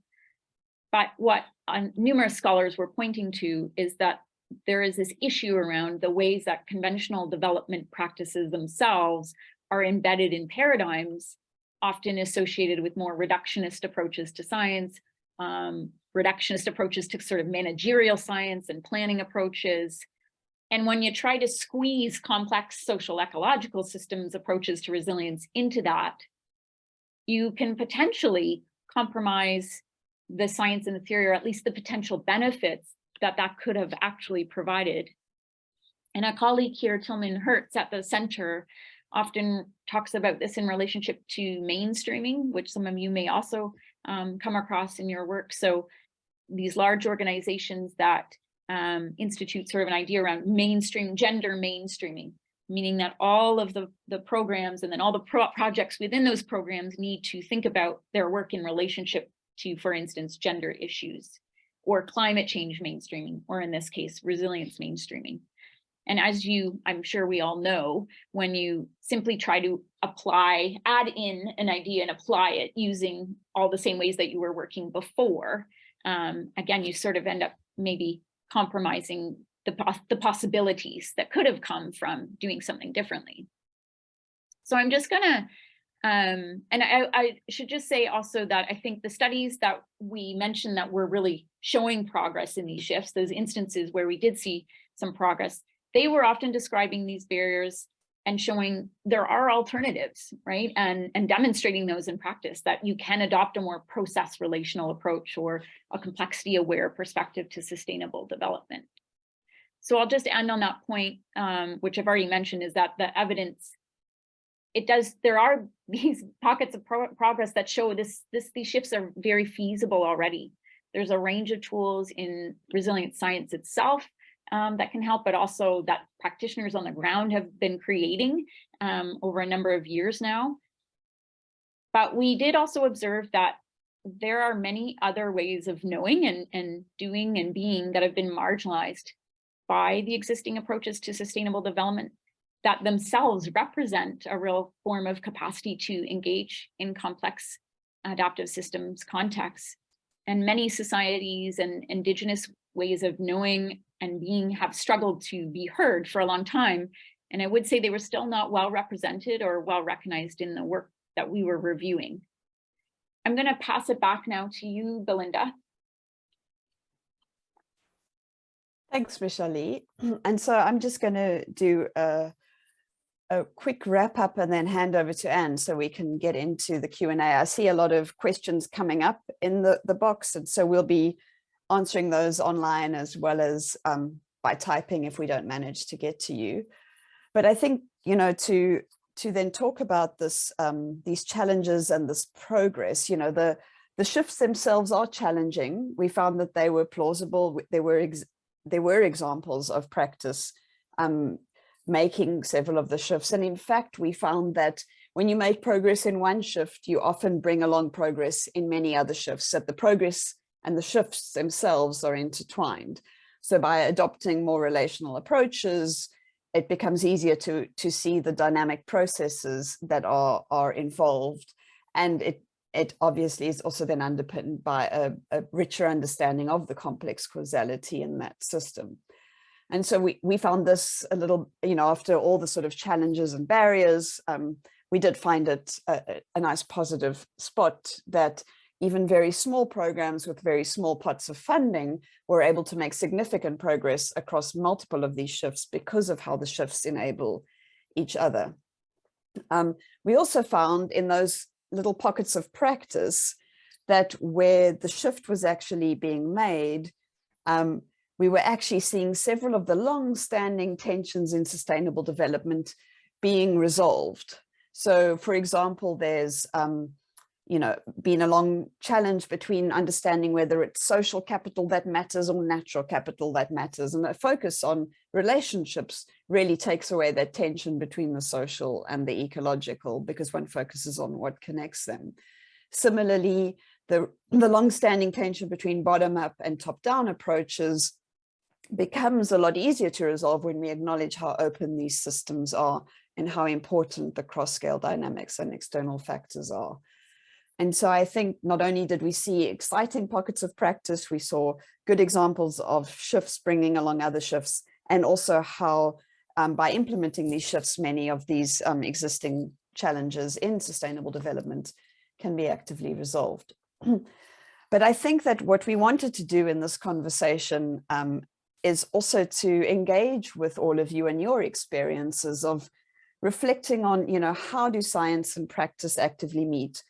But what uh, numerous scholars were pointing to is that there is this issue around the ways that conventional development practices themselves are embedded in paradigms often associated with more reductionist approaches to science, um, reductionist approaches to sort of managerial science and planning approaches. And when you try to squeeze complex social ecological systems approaches to resilience into that, you can potentially compromise the science and the theory, or at least the potential benefits that that could have actually provided. And a colleague here, Tilman Hertz at the center, often talks about this in relationship to mainstreaming, which some of you may also um, come across in your work. So these large organizations that um, institute sort of an idea around mainstream gender mainstreaming, meaning that all of the, the programs and then all the pro projects within those programs need to think about their work in relationship to, for instance, gender issues or climate change mainstreaming, or in this case, resilience mainstreaming. And as you, I'm sure we all know, when you simply try to apply, add in an idea and apply it using all the same ways that you were working before, um, again, you sort of end up maybe compromising the, the possibilities that could have come from doing something differently. So I'm just gonna, um, and I, I should just say also that I think the studies that we mentioned that were really showing progress in these shifts, those instances where we did see some progress, they were often describing these barriers and showing there are alternatives, right? And, and demonstrating those in practice that you can adopt a more process relational approach or a complexity aware perspective to sustainable development. So I'll just end on that point, um, which I've already mentioned, is that the evidence, it does, there are these pockets of pro progress that show this, this, these shifts are very feasible already. There's a range of tools in resilient science itself um, that can help, but also that practitioners on the ground have been creating um, over a number of years now. But we did also observe that there are many other ways of knowing and, and doing and being that have been marginalized by the existing approaches to sustainable development that themselves represent a real form of capacity to engage in complex adaptive systems contexts. And many societies and indigenous ways of knowing and being have struggled to be heard for a long time. And I would say they were still not well represented or well recognized in the work that we were reviewing. I'm going to pass it back now to you, Belinda. Thanks, Michelle. And so I'm just going to do a, a quick wrap up and then hand over to Anne so we can get into the Q&A. I see a lot of questions coming up in the, the box, and so we'll be answering those online as well as um, by typing if we don't manage to get to you. But I think, you know, to to then talk about this, um, these challenges and this progress, you know, the, the shifts themselves are challenging. We found that they were plausible. There were, there were examples of practice um, making several of the shifts. And in fact, we found that when you make progress in one shift, you often bring along progress in many other shifts, that the progress and the shifts themselves are intertwined. So by adopting more relational approaches, it becomes easier to, to see the dynamic processes that are, are involved. And it, it obviously is also then underpinned by a, a richer understanding of the complex causality in that system. And so we, we found this a little, you know, after all the sort of challenges and barriers, um, we did find it a, a nice positive spot that even very small programs with very small pots of funding were able to make significant progress across multiple of these shifts because of how the shifts enable each other. Um, we also found in those little pockets of practice that where the shift was actually being made, um, we were actually seeing several of the long-standing tensions in sustainable development being resolved. So for example, there's um, you know, been a long challenge between understanding whether it's social capital that matters or natural capital that matters. And a focus on relationships really takes away that tension between the social and the ecological because one focuses on what connects them. Similarly, the, the long-standing tension between bottom-up and top-down approaches becomes a lot easier to resolve when we acknowledge how open these systems are and how important the cross-scale dynamics and external factors are. And so I think not only did we see exciting pockets of practice, we saw good examples of shifts bringing along other shifts, and also how um, by implementing these shifts, many of these um, existing challenges in sustainable development can be actively resolved. but I think that what we wanted to do in this conversation um, is also to engage with all of you and your experiences of reflecting on, you know, how do science and practice actively meet?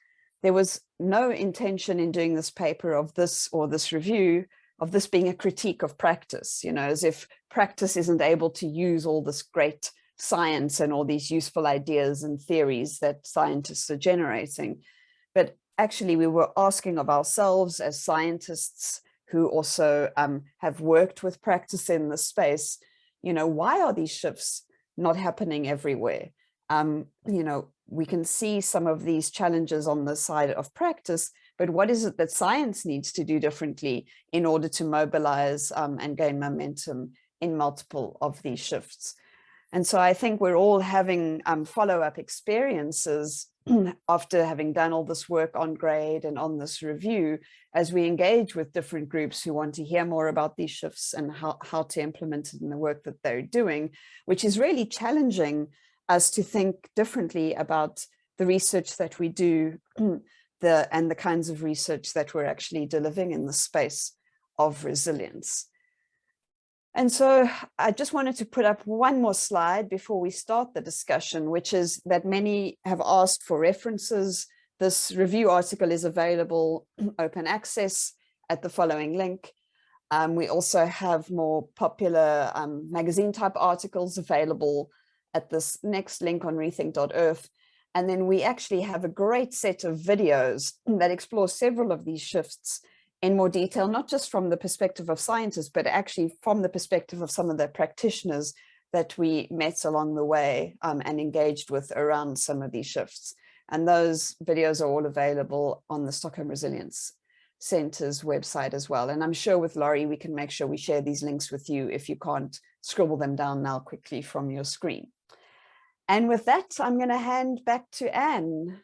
There was no intention in doing this paper of this or this review of this being a critique of practice, you know, as if practice isn't able to use all this great science and all these useful ideas and theories that scientists are generating. But actually we were asking of ourselves as scientists who also um, have worked with practice in the space, you know, why are these shifts not happening everywhere? Um, you know, we can see some of these challenges on the side of practice, but what is it that science needs to do differently in order to mobilize um, and gain momentum in multiple of these shifts? And so I think we're all having um, follow-up experiences after having done all this work on GRAID and on this review, as we engage with different groups who want to hear more about these shifts and how, how to implement it in the work that they're doing, which is really challenging us to think differently about the research that we do the and the kinds of research that we're actually delivering in the space of resilience. And so I just wanted to put up one more slide before we start the discussion, which is that many have asked for references. This review article is available open access at the following link. Um, we also have more popular um, magazine type articles available at this next link on rethink.earth. And then we actually have a great set of videos that explore several of these shifts in more detail, not just from the perspective of scientists, but actually from the perspective of some of the practitioners that we met along the way um, and engaged with around some of these shifts. And those videos are all available on the Stockholm Resilience Center's website as well. And I'm sure with Laurie, we can make sure we share these links with you if you can't scribble them down now quickly from your screen. And with that, I'm going to hand back to Anne.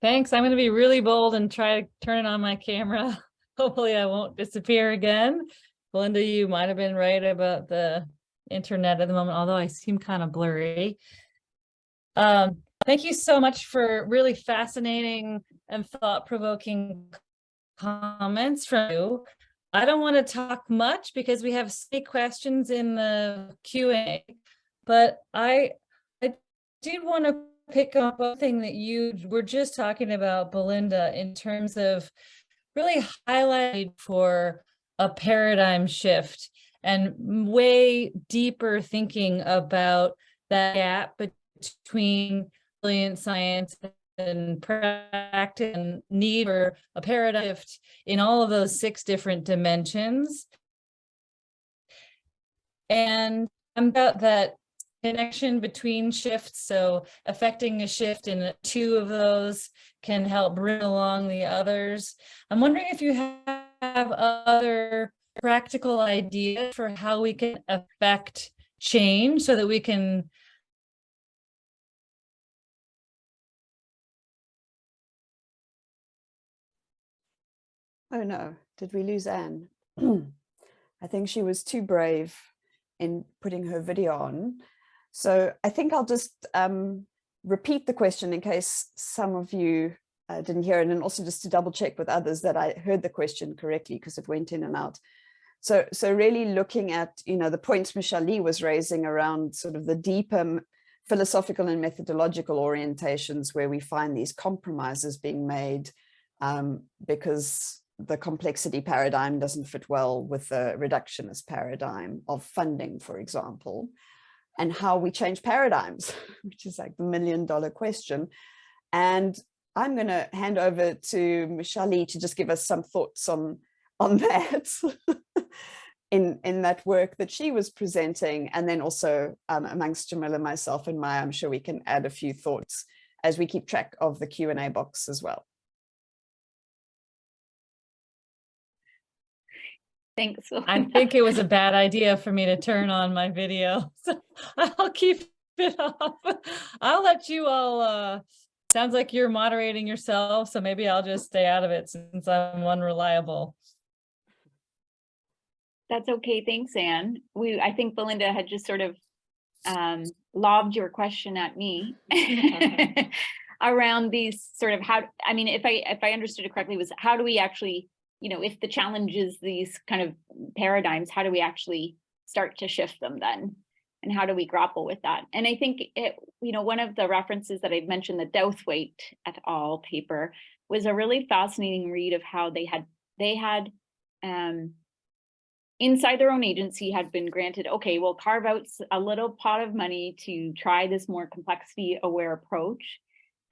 Thanks. I'm going to be really bold and try to turn it on my camera. Hopefully I won't disappear again. Belinda, you might have been right about the internet at the moment, although I seem kind of blurry. Um, thank you so much for really fascinating and thought-provoking comments from you. I don't want to talk much because we have so many questions in the Q&A, but I, I did want to pick up one thing that you were just talking about, Belinda, in terms of really highlighting for a paradigm shift and way deeper thinking about that gap between brilliant science and practice and need for a paradigm shift in all of those six different dimensions. And I'm about that connection between shifts. So affecting a shift in two of those can help bring along the others. I'm wondering if you have other practical ideas for how we can affect change so that we can Oh no, did we lose Anne? I think she was too brave in putting her video on. So I think I'll just um, repeat the question in case some of you uh, didn't hear it and also just to double check with others that I heard the question correctly because it went in and out. So, so really looking at, you know, the points Michelle Lee was raising around sort of the deeper philosophical and methodological orientations where we find these compromises being made um, because the complexity paradigm doesn't fit well with the reductionist paradigm of funding, for example, and how we change paradigms, which is like the million dollar question. And I'm going to hand over to Michelle to just give us some thoughts on, on that in, in that work that she was presenting. And then also um, amongst Jamila, and myself and Maja, I'm sure we can add a few thoughts as we keep track of the Q&A box as well. Thanks. I think it was a bad idea for me to turn on my video. So I'll keep it off. I'll let you all, uh, sounds like you're moderating yourself, so maybe I'll just stay out of it since I'm unreliable. That's okay. Thanks, Anne. We, I think Belinda had just sort of um, lobbed your question at me around these sort of how, I mean, if I, if I understood it correctly, was how do we actually you know, if the challenge is these kind of paradigms, how do we actually start to shift them then? And how do we grapple with that? And I think it, you know, one of the references that I've mentioned, the Douthwaite et al. paper, was a really fascinating read of how they had they had um, inside their own agency had been granted, okay, we'll carve out a little pot of money to try this more complexity aware approach.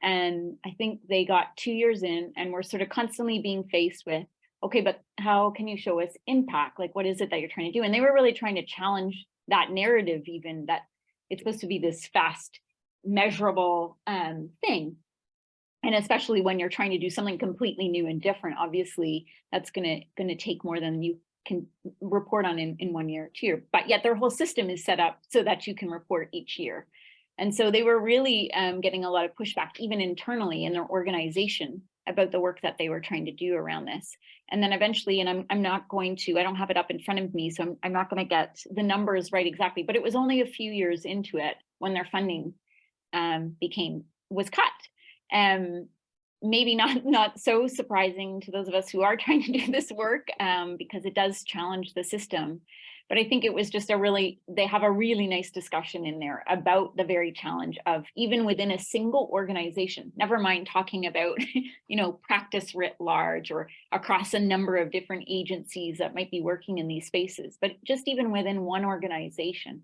And I think they got two years in and we're sort of constantly being faced with, okay, but how can you show us impact? Like, what is it that you're trying to do? And they were really trying to challenge that narrative, even that it's supposed to be this fast, measurable um, thing. And especially when you're trying to do something completely new and different, obviously that's gonna gonna take more than you can report on in, in one year or two year. But yet their whole system is set up so that you can report each year. And so they were really um, getting a lot of pushback, even internally in their organization about the work that they were trying to do around this. And then eventually, and I'm, I'm not going to, I don't have it up in front of me, so I'm, I'm not going to get the numbers right exactly, but it was only a few years into it when their funding um, became, was cut. Um, maybe not not so surprising to those of us who are trying to do this work um, because it does challenge the system. But I think it was just a really, they have a really nice discussion in there about the very challenge of even within a single organization, never mind talking about, you know, practice writ large or across a number of different agencies that might be working in these spaces, but just even within one organization,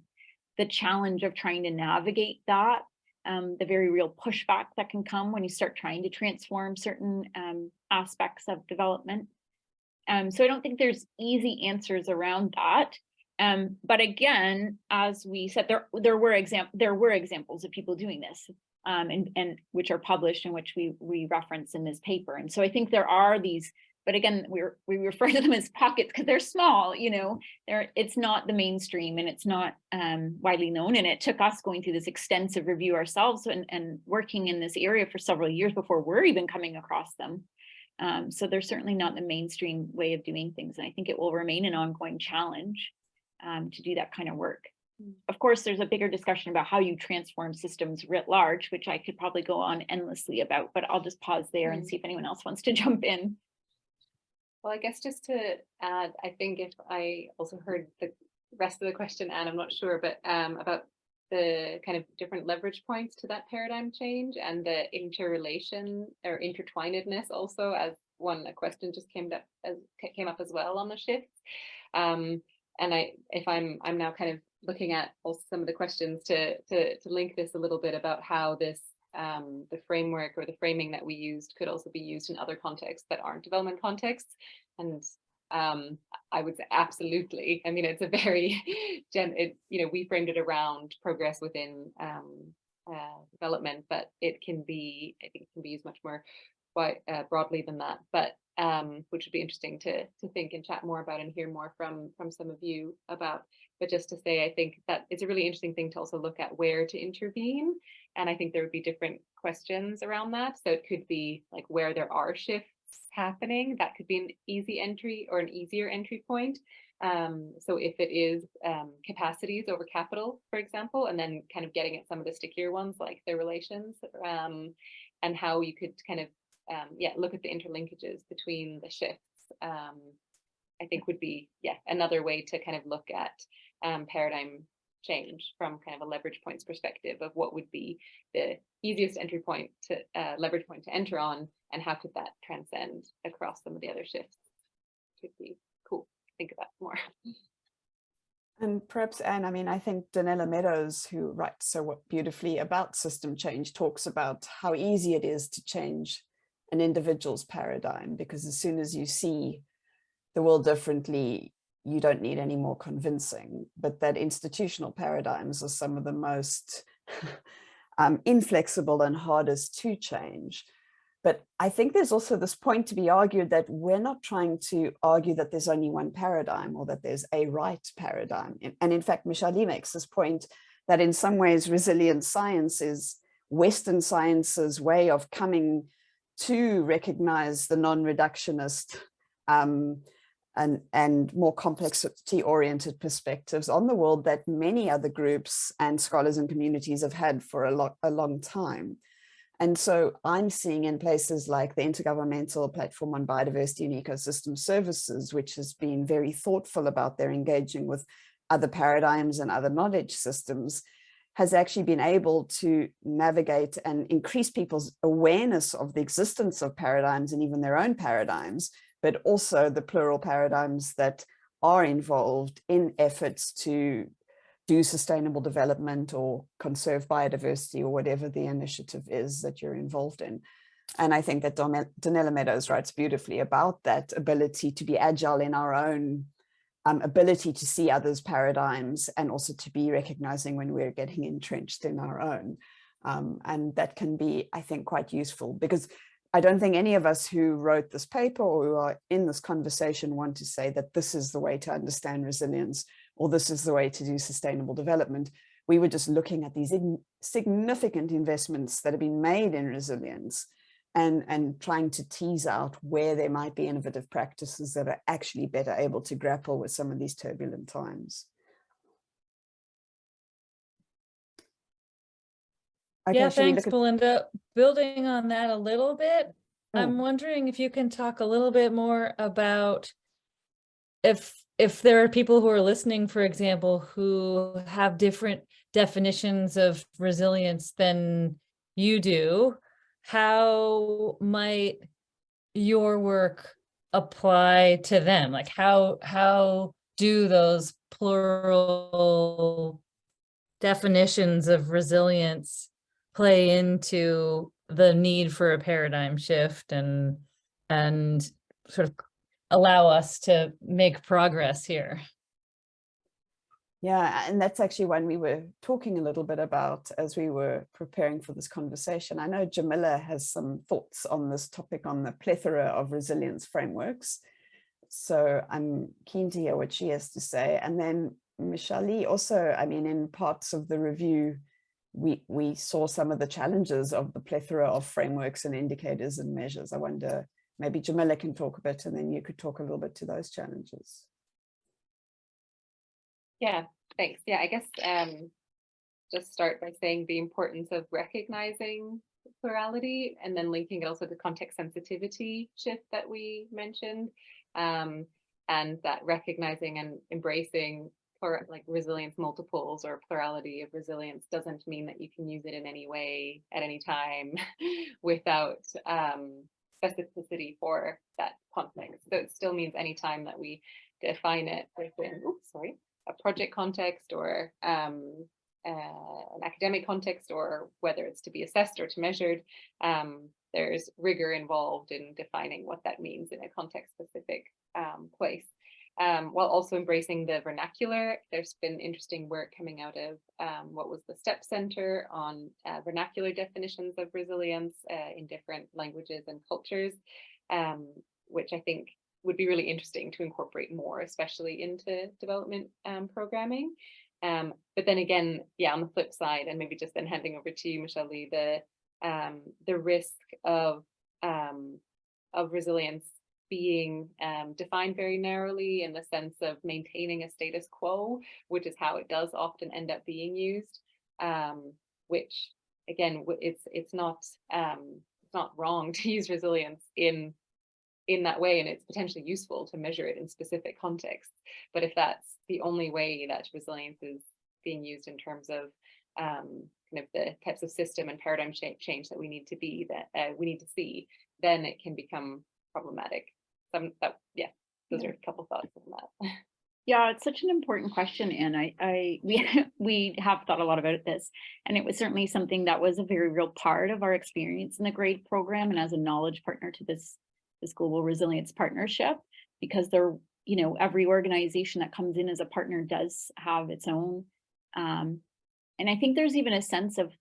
the challenge of trying to navigate that um, the very real pushback that can come when you start trying to transform certain um, aspects of development. Um, so I don't think there's easy answers around that. Um, but again, as we said, there there were exam there were examples of people doing this, um, and and which are published and which we we reference in this paper. And so I think there are these but again, we're, we refer to them as pockets because they're small, you know, they're, it's not the mainstream and it's not um, widely known. And it took us going through this extensive review ourselves and, and working in this area for several years before we're even coming across them. Um, so they're certainly not the mainstream way of doing things. And I think it will remain an ongoing challenge um, to do that kind of work. Of course, there's a bigger discussion about how you transform systems writ large, which I could probably go on endlessly about, but I'll just pause there and see if anyone else wants to jump in. Well, I guess just to add, I think if I also heard the rest of the question, and I'm not sure, but um, about the kind of different leverage points to that paradigm change and the interrelation or intertwinedness also as one a question just came up as came up as well on the shifts. Um, and I, if I'm, I'm now kind of looking at also some of the questions to to to link this a little bit about how this um, the framework or the framing that we used could also be used in other contexts that aren't development contexts. And um, I would say absolutely. I mean, it's a very, gen it, you know, we framed it around progress within um, uh, development, but it can be, I think it can be used much more quite uh, broadly than that. But um, which would be interesting to to think and chat more about and hear more from from some of you about. But just to say, I think that it's a really interesting thing to also look at where to intervene. And I think there would be different questions around that. So it could be like where there are shifts happening, that could be an easy entry or an easier entry point. Um, so if it is um, capacities over capital, for example, and then kind of getting at some of the stickier ones like their relations um, and how you could kind of, um, yeah, look at the interlinkages between the shifts, um, I think would be, yeah, another way to kind of look at um, paradigm change from kind of a leverage points perspective of what would be the easiest entry point to uh, leverage point to enter on and how could that transcend across some of the other shifts. Could be cool think about more. And perhaps, Anne, I mean, I think Donella Meadows, who writes so beautifully about system change, talks about how easy it is to change an individual's paradigm, because as soon as you see the world differently, you don't need any more convincing, but that institutional paradigms are some of the most um, inflexible and hardest to change. But I think there's also this point to be argued that we're not trying to argue that there's only one paradigm or that there's a right paradigm. And in fact, Michele-Lee makes this point that in some ways resilient science is Western science's way of coming to recognize the non-reductionist um, and, and more complexity oriented perspectives on the world that many other groups and scholars and communities have had for a, lo a long time. And so I'm seeing in places like the Intergovernmental Platform on Biodiversity and Ecosystem Services, which has been very thoughtful about their engaging with other paradigms and other knowledge systems, has actually been able to navigate and increase people's awareness of the existence of paradigms and even their own paradigms, but also the plural paradigms that are involved in efforts to do sustainable development or conserve biodiversity or whatever the initiative is that you're involved in. And I think that Donella Meadows writes beautifully about that ability to be agile in our own um, ability to see others' paradigms and also to be recognizing when we're getting entrenched in our own. Um, and that can be, I think, quite useful because I don't think any of us who wrote this paper or who are in this conversation want to say that this is the way to understand resilience or this is the way to do sustainable development. We were just looking at these significant investments that have been made in resilience and, and trying to tease out where there might be innovative practices that are actually better able to grapple with some of these turbulent times. Okay, Yeah, thanks, Belinda. Building on that a little bit, I'm Oh. wondering if you can talk a little bit more about if, if there are people who are listening, for example, who have different definitions of resilience than you do, how might your work apply to them? Like how, how do those plural definitions of resilience play into the need for a paradigm shift and, and sort of allow us to make progress here? Yeah, and that's actually one we were talking a little bit about as we were preparing for this conversation. I know Jamila has some thoughts on this topic on the plethora of resilience frameworks. So I'm keen to hear what she has to say. And then Michelle also, I mean, in parts of the review, we, we saw some of the challenges of the plethora of frameworks and indicators and measures. I wonder, maybe Jamila can talk a bit and then you could talk a little bit to those challenges. Yeah, thanks. Yeah, I guess um, just start by saying the importance of recognizing plurality and then linking it also to context sensitivity shift that we mentioned. Um, and that recognizing and embracing plura- like resilience multiples or plurality of resilience doesn't mean that you can use it in any way at any time without um, specificity for that context. So it still means anytime that we define it within, oops, sorry, a project context or um, uh, an academic context or whether it's to be assessed or to measured, um, there's rigor involved in defining what that means in a context specific um, place. Um, while also embracing the vernacular, there's been interesting work coming out of um, what was the STEPS Center on uh, vernacular definitions of resilience uh, in different languages and cultures, um, which I think would be really interesting to incorporate more, especially into development um, programming. Um, but then again, yeah, on the flip side, and maybe just then handing over to you, Michele-Lee, the um, the risk of um, of resilience being um, defined very narrowly in the sense of maintaining a status quo, which is how it does often end up being used. Um, which again, it's it's not it's not wrong to use resilience in in that way, and it's potentially useful to measure it in specific contexts. But if that's the only way that resilience is being used in terms of um, kind of the types of system and paradigm change that we need to be that uh, we need to see, then it can become problematic. Some that yeah, those are a couple thoughts on that. Yeah, it's such an important question, and I, I, we, we have thought a lot about this. And it was certainly something that was a very real part of our experience in the GRAID program and as a knowledge partner to this, this global resilience partnership. Because there, you know, every organization that comes in as a partner does have its own. Um, and I think there's even a sense of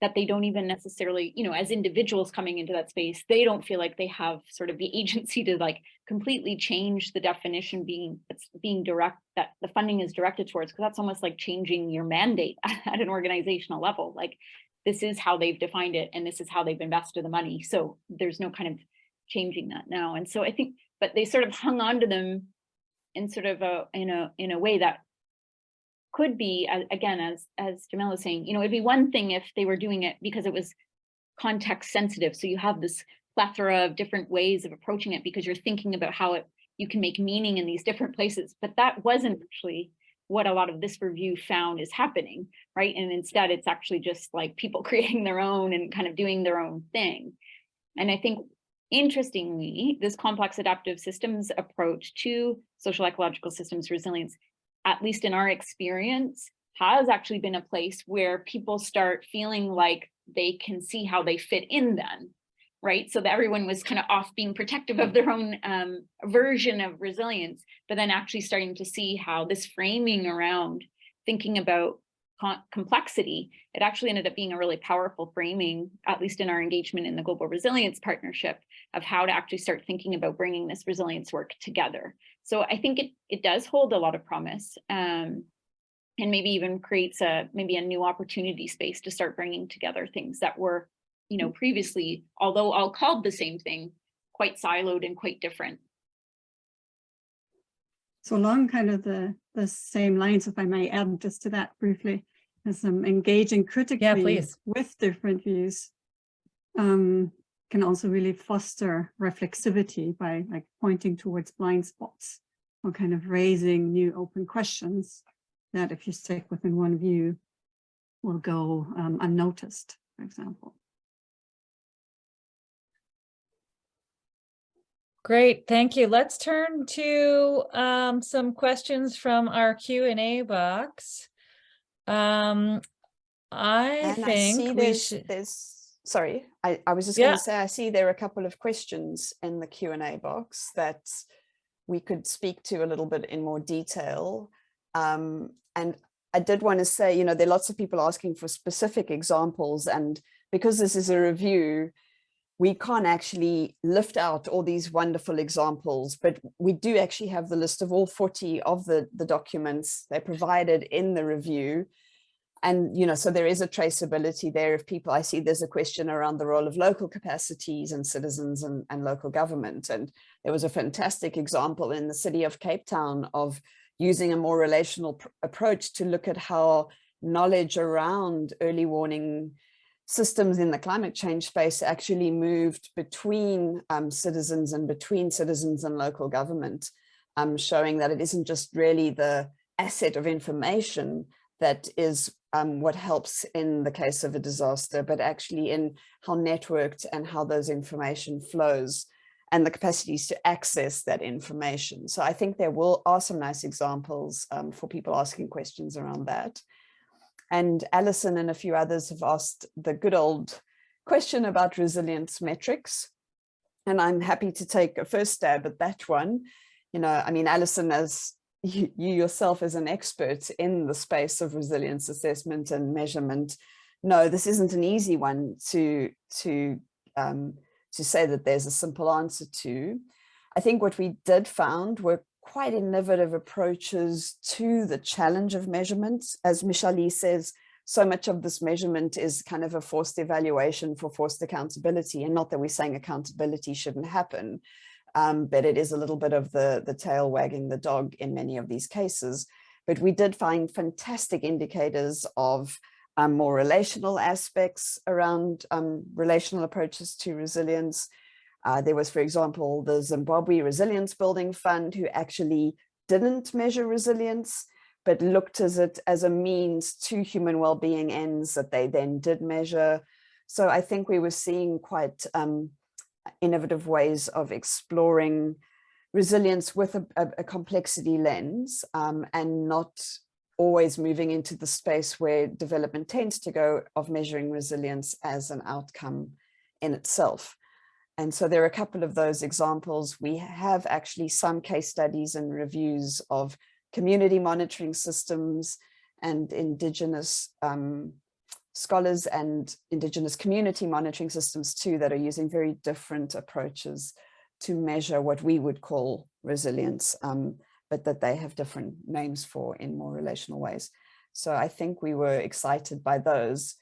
that they don't even necessarily, you know, as individuals coming into that space, they don't feel like they have sort of the agency to like completely change the definition being that's being direct that the funding is directed towards because that's almost like changing your mandate at an organizational level like this is how they've defined it and this is how they've invested the money so there's no kind of changing that now. And so i think but they sort of hung on to them in sort of a in a in a way that could be again as as Jamila was saying you know it'd be one thing if they were doing it because it was context sensitive. So you have this plethora of different ways of approaching it because you're thinking about how it you can make meaning in these different places. But that wasn't actually what a lot of this review found is happening right? And instead it's actually just like people creating their own and kind of doing their own thing. And i think interestingly this complex adaptive systems approach to social ecological systems resilience at least in our experience has actually been a place where people start feeling like they can see how they fit in then right? So that everyone was kind of off being protective of their own um, version of resilience, but then actually starting to see how this framing around thinking about complexity, it actually ended up being a really powerful framing, at least in our engagement in the Global Resilience Partnership, of how to actually start thinking about bringing this resilience work together. So I think it, it does hold a lot of promise. Um, and maybe even creates a maybe a new opportunity space to start bringing together things that were you know, previously, although all called the same thing, quite siloed and quite different. So along kind of the, the same lines, if I may add just to that briefly, as I'm engaging critically please. with different views. Um, can also really foster reflexivity by like pointing towards blind spots or kind of raising new open questions that if you stick within one view will go um, unnoticed, for example. Great, thank you. Let's turn to um, some questions from our Q and A box. Um, I And I see think we there's, should, there's, sorry, I, I was just Yeah. going to say, I see there are a couple of questions in the Q and A box that we could speak to a little bit in more detail. Um, and I did want to say, you know, there are lots of people asking for specific examples and because this is a review, we can't actually lift out all these wonderful examples, but we do actually have the list of all 40 of the, the documents they provided in the review. And, you know, so there is a traceability there if people, I see there's a question around the role of local capacities and citizens and, and local government. And there was a fantastic example in the city of Cape Town of using a more relational pr- approach to look at how knowledge around early warning systems in the climate change space actually moved between um, citizens and between citizens and local government, um, showing that it isn't just really the asset of information that is um, what helps in the case of a disaster, but actually in how networked and how those information flows and the capacities to access that information. So I think there will are some nice examples um, for people asking questions around that. And Alison and a few others have asked the good old question about resilience metrics. And I'm happy to take a first stab at that one. You know, I mean, Alison, as you, you yourself as an expert in the space of resilience assessment and measurement, no, this isn't an easy one to, to, um, to say that there's a simple answer to. I think what we did found were quite innovative approaches to the challenge of measurements. As Michele-Lee says, so much of this measurement is kind of a forced evaluation for forced accountability. And not that we're saying accountability shouldn't happen, um, but it is a little bit of the, the tail wagging the dog in many of these cases. But we did find fantastic indicators of um, more relational aspects around um, relational approaches to resilience. Uh, there was, for example, the Zimbabwe Resilience Building Fund who actually didn't measure resilience, but looked as it as a means to human well-being ends that they then did measure. So I think we were seeing quite um, innovative ways of exploring resilience with a, a, a complexity lens um, and not always moving into the space where development tends to go of measuring resilience as an outcome in itself. And so there are a couple of those examples. We have actually some case studies and reviews of community monitoring systems and indigenous um, scholars and indigenous community monitoring systems too that are using very different approaches to measure what we would call resilience, um, but that they have different names for in more relational ways. So I think we were excited by those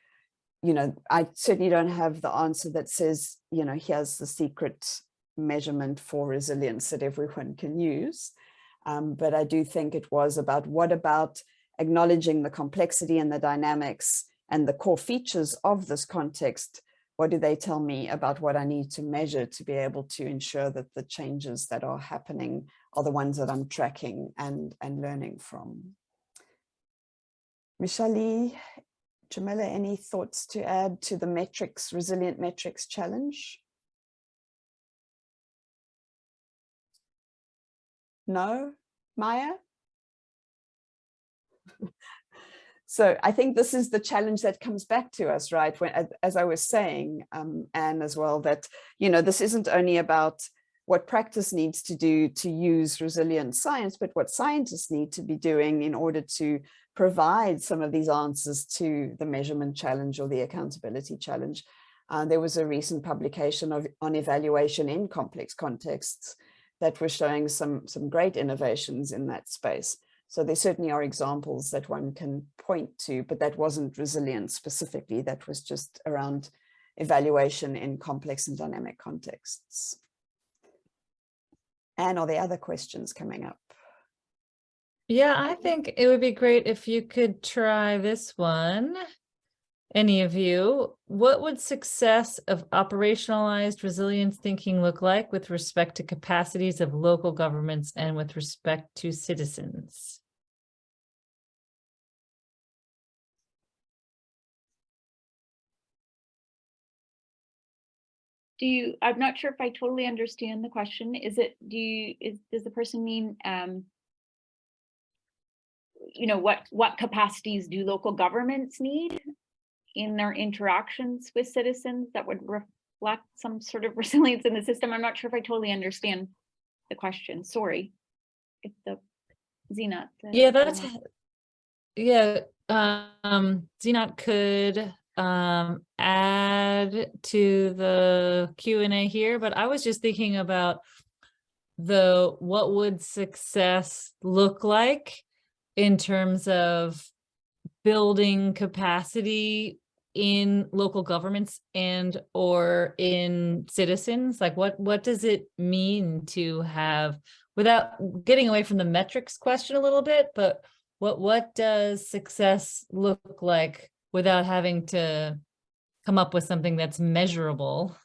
you know, I certainly don't have the answer that says, you know, here's the secret measurement for resilience that everyone can use. Um, but I do think it was about what about acknowledging the complexity and the dynamics and the core features of this context. What do they tell me about what I need to measure to be able to ensure that the changes that are happening are the ones that I'm tracking and, and learning from? Michele-Lee, Jamila, any thoughts to add to the metrics, resilient metrics challenge? No, Maja? so I think this is the challenge that comes back to us, right? When, as I was saying, um, Anne as well, that, you know, this isn't only about what practice needs to do to use resilient science, but what scientists need to be doing in order to provide some of these answers to the measurement challenge or the accountability challenge. Uh, there was a recent publication of, on evaluation in complex contexts that were showing some, some great innovations in that space. So there certainly are examples that one can point to, but that wasn't resilient specifically, that was just around evaluation in complex and dynamic contexts. And are there other questions coming up? Yeah, I think it would be great if you could try this one. any of you, what would success of operationalized resilience thinking look like with respect to capacities of local governments and with respect to citizens? Do you, I'm not sure if I totally understand the question. Is it, do you, is, does the person mean, um, you know, what, what capacities do local governments need in their interactions with citizens that would reflect some sort of resilience in the system? I'm not sure if I totally understand the question. Sorry. If the Zena. the- Yeah, that's, yeah, um, Zenat could um add to the Q and A here, but I was just thinking about the, what would success look like in terms of building capacity in local governments and or in citizens? Like what, what does it mean to have, without getting away from the metrics question a little bit, but what, what does success look like without having to come up with something that's measurable?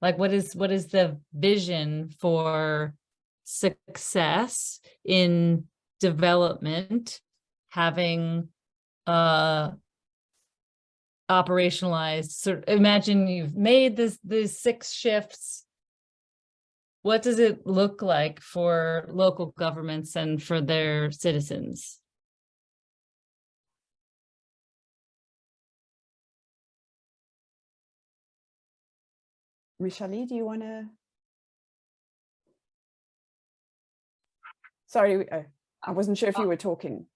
Like what is, what is the vision for success in development, having uh operationalized sort imagine you've made this these six shifts what does it look like for local governments and for their citizens Michelle, do you want to? Sorry, uh, I wasn't sure if uh you were talking.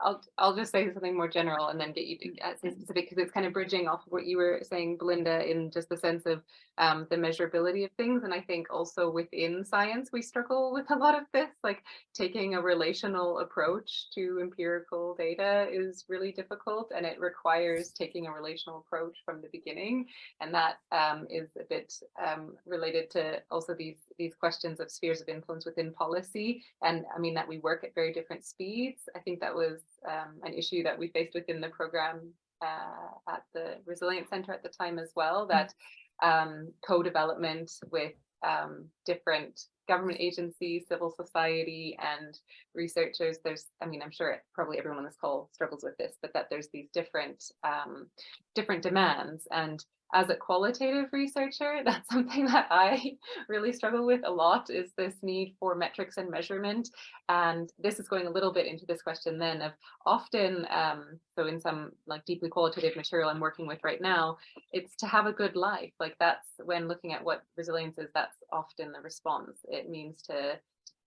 I'll, I'll just say something more general and then get you to get say specific because it's kind of bridging off of what you were saying, Belinda, in just the sense of um, the measurability of things. And I think also within science, we struggle with a lot of this, like taking a relational approach to empirical data is really difficult and it requires taking a relational approach from the beginning. And that um, is a bit um, related to also these, these questions of spheres of influence within policy. And I mean that we work at very different speeds. I think that was um, an issue that we faced within the program uh, at the Resilience Center at the time as well, that um, co-development with um, different government agencies, civil society and researchers, there's, I mean, I'm sure probably everyone on this call struggles with this, but that there's these different, um, different demands. And as a qualitative researcher, that's something that I really struggle with a lot is this need for metrics and measurement. And this is going a little bit into this question then of often, um, so in some like deeply qualitative material I'm working with right now, it's to have a good life. Like that's when looking at what resilience is, that's often the response. It means to,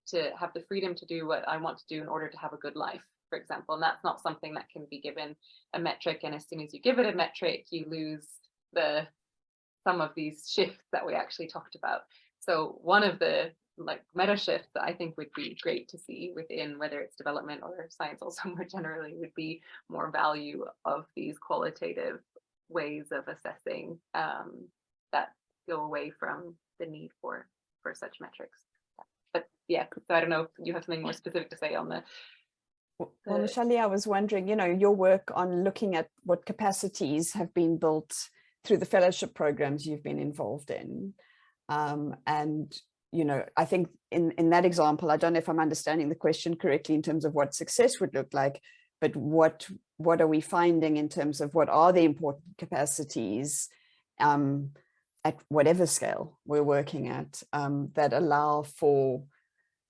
to have the freedom to do what I want to do in order to have a good life for example, and that's not something that can be given a metric. And as soon as you give it a metric, you lose the some of these shifts that we actually talked about. So one of the like meta shifts that I think would be great to see within whether it's development or science also more generally would be more value of these qualitative ways of assessing um, that go away from the need for for such metrics. But yeah, so I don't know if you have something more specific to say on the Well, Michelle, I was wondering, you know, your work on looking at what capacities have been built through the fellowship programs you've been involved in. Um, and, you know, I think in, in that example, I don't know if I'm understanding the question correctly in terms of what success would look like, but what, what are we finding in terms of what are the important capacities um, at whatever scale we're working at um, that allow for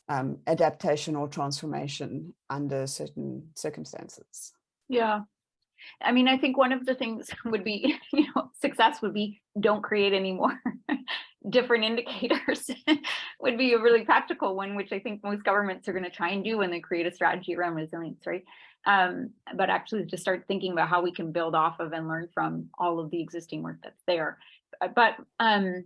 um, adaptation or transformation under certain circumstances. Yeah. I mean, I think one of the things would be, you know, success would be don't create any more different indicators would be a really practical one, which I think most governments are going to try and do when they create a strategy around resilience, right? Um, but actually to start thinking about how we can build off of and learn from all of the existing work that's there. Uh, But um,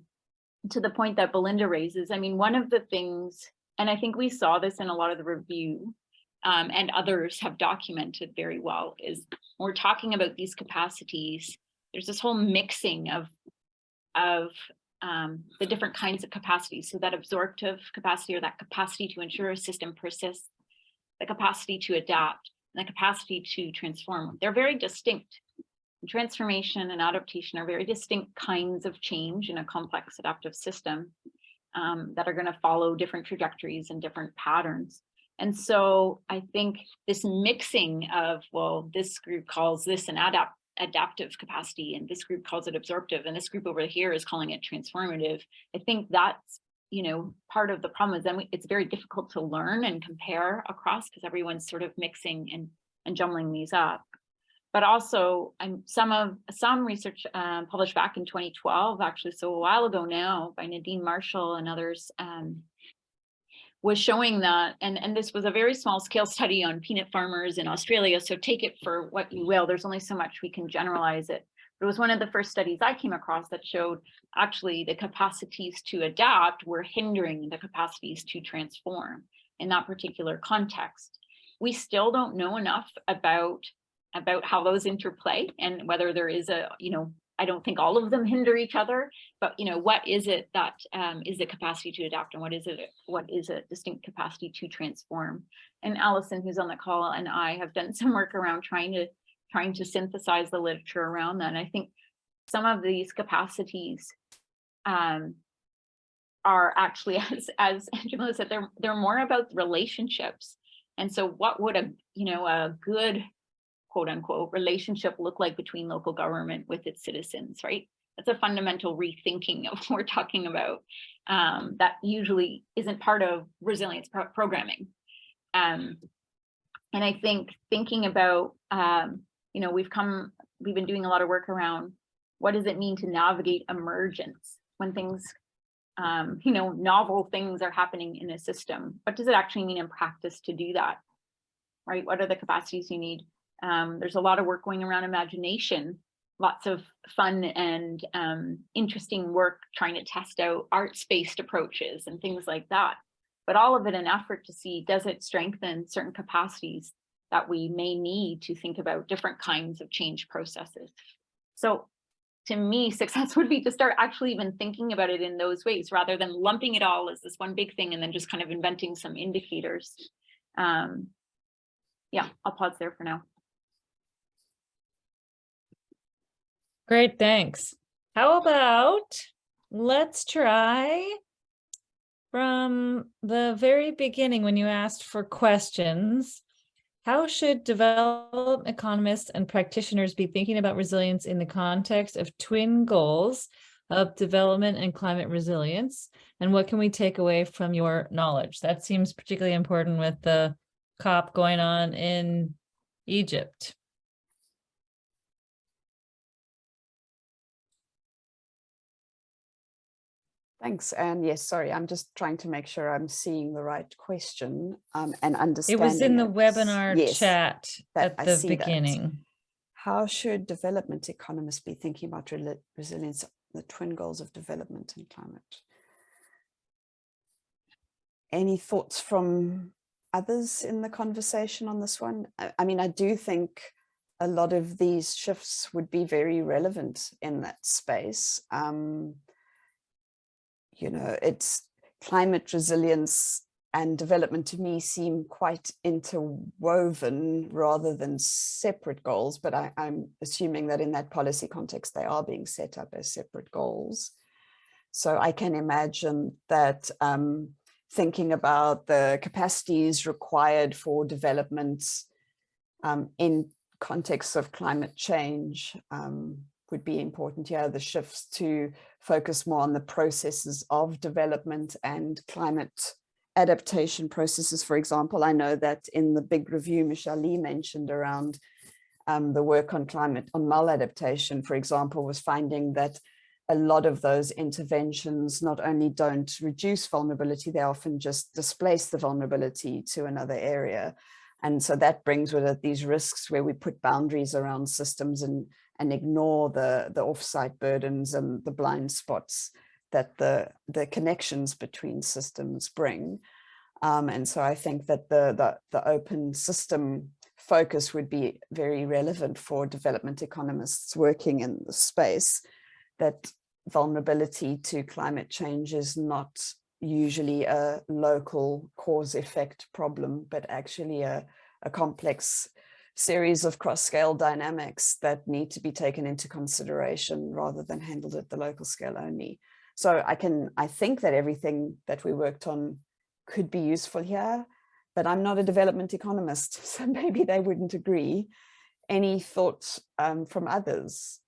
to the point that Belinda raises, I mean, one of the things, and I think we saw this in a lot of the review, um, and others have documented very well is when we're talking about these capacities, there's this whole mixing of, of um, the different kinds of capacities. So that absorptive capacity or that capacity to ensure a system persists, the capacity to adapt, and the capacity to transform. They're very distinct. Transformation and adaptation are very distinct kinds of change in a complex adaptive system um, that are going to follow different trajectories and different patterns. And so I think this mixing of, well, this group calls this an adapt adaptive capacity and this group calls it absorptive and this group over here is calling it transformative. I think that's, you know, part of the problem is then it's very difficult to learn and compare across because everyone's sort of mixing and, and jumbling these up. But also I'm some of some research um, published back in 2012, actually, so a while ago now by Nadine Marshall and others um, was showing that, and, and this was a very small scale study on peanut farmers in Australia, so take it for what you will, there's only so much we can generalize it. But it was one of the first studies I came across that showed actually the capacities to adapt were hindering the capacities to transform in that particular context. We still don't know enough about about how those interplay and whether there is a, you know, I don't think all of them hinder each other, but you know, what is it that um, is the capacity to adapt and what is it, what is a distinct capacity to transform? And Allison, who's on the call, and I have done some work around trying to trying to synthesize the literature around that. And I think some of these capacities um, are actually, as as Jamila said, they're they're more about relationships. And so, what would a you know a good quote unquote relationship look like between local government with its citizens, right? That's a fundamental rethinking of what we're talking about um, that usually isn't part of resilience pro programming. Um, and I think thinking about, um, you know, we've come, we've been doing a lot of work around what does it mean to navigate emergence when things, um, you know, novel things are happening in a system. What does it actually mean in practice to do that? Right? What are the capacities you need? Um, there's a lot of work going around imagination, lots of fun and um, interesting work trying to test out arts-based approaches and things like that. But all of it an effort to see, does it strengthen certain capacities that we may need to think about different kinds of change processes. So to me, success would be to start actually even thinking about it in those ways rather than lumping it all as this one big thing and then just kind of inventing some indicators. Um, yeah, I'll pause there for now. Great, thanks. How about, let's try from the very beginning when you asked for questions, how should development economists and practitioners be thinking about resilience in the context of twin goals of development and climate resilience? And what can we take away from your knowledge? That seems particularly important with the COP going on in Egypt. Thanks. And yes, sorry, I'm just trying to make sure I'm seeing the right question um, and understanding. It was in the webinar Yes, chat at the see that. beginning. How should development economists be thinking about resilience, the twin goals of development and climate? Any thoughts from others in the conversation on this one? I, I mean, I do think a lot of these shifts would be very relevant in that space. Um, you know, it's climate resilience and development to me seem quite interwoven rather than separate goals, but I, am assuming that in that policy context, they are being set up as separate goals. So I can imagine that um, thinking about the capacities required for development um, in context of climate change um, would be important here, the shifts to focus more on the processes of development and climate adaptation processes, for example. I know that in the big review Michele-Lee mentioned around um, the work on climate, on maladaptation, for example, was finding that a lot of those interventions not only don't reduce vulnerability, they often just displace the vulnerability to another area. And so that brings with it these risks where we put boundaries around systems and, and ignore the, the offsite burdens and the blind spots that the, the connections between systems bring. Um, and so I think that the, the, the open system focus would be very relevant for development economists working in the space, that vulnerability to climate change is not usually a local cause effect problem, but actually a, a complex series of cross-scale dynamics that need to be taken into consideration rather than handled at the local scale only. So I can, I think that everything that we worked on could be useful here, but I'm not a development economist, so maybe they wouldn't agree. Any thoughts um, from others?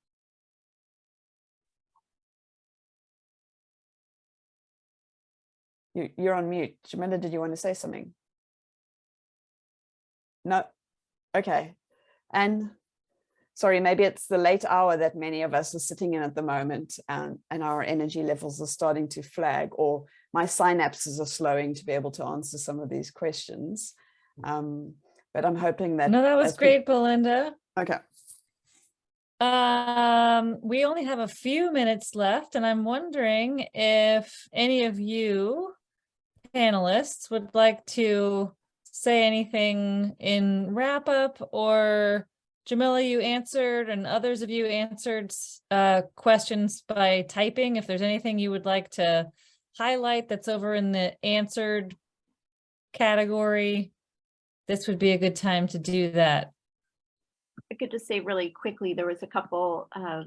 You, you're on mute. Jamila, did you want to say something? No? Okay. And sorry, maybe it's the late hour that many of us are sitting in at the moment and, and our energy levels are starting to flag or my synapses are slowing to be able to answer some of these questions. Um, but I'm hoping that. No, that was we- great, Belinda. Okay. Um, we only have a few minutes left and I'm wondering if any of you panelists would like to say anything in wrap up or Jamila, you answered and others of you answered uh, questions by typing. If there's anything you would like to highlight that's over in the answered category, this would be a good time to do that. I could just say really quickly, there was a couple of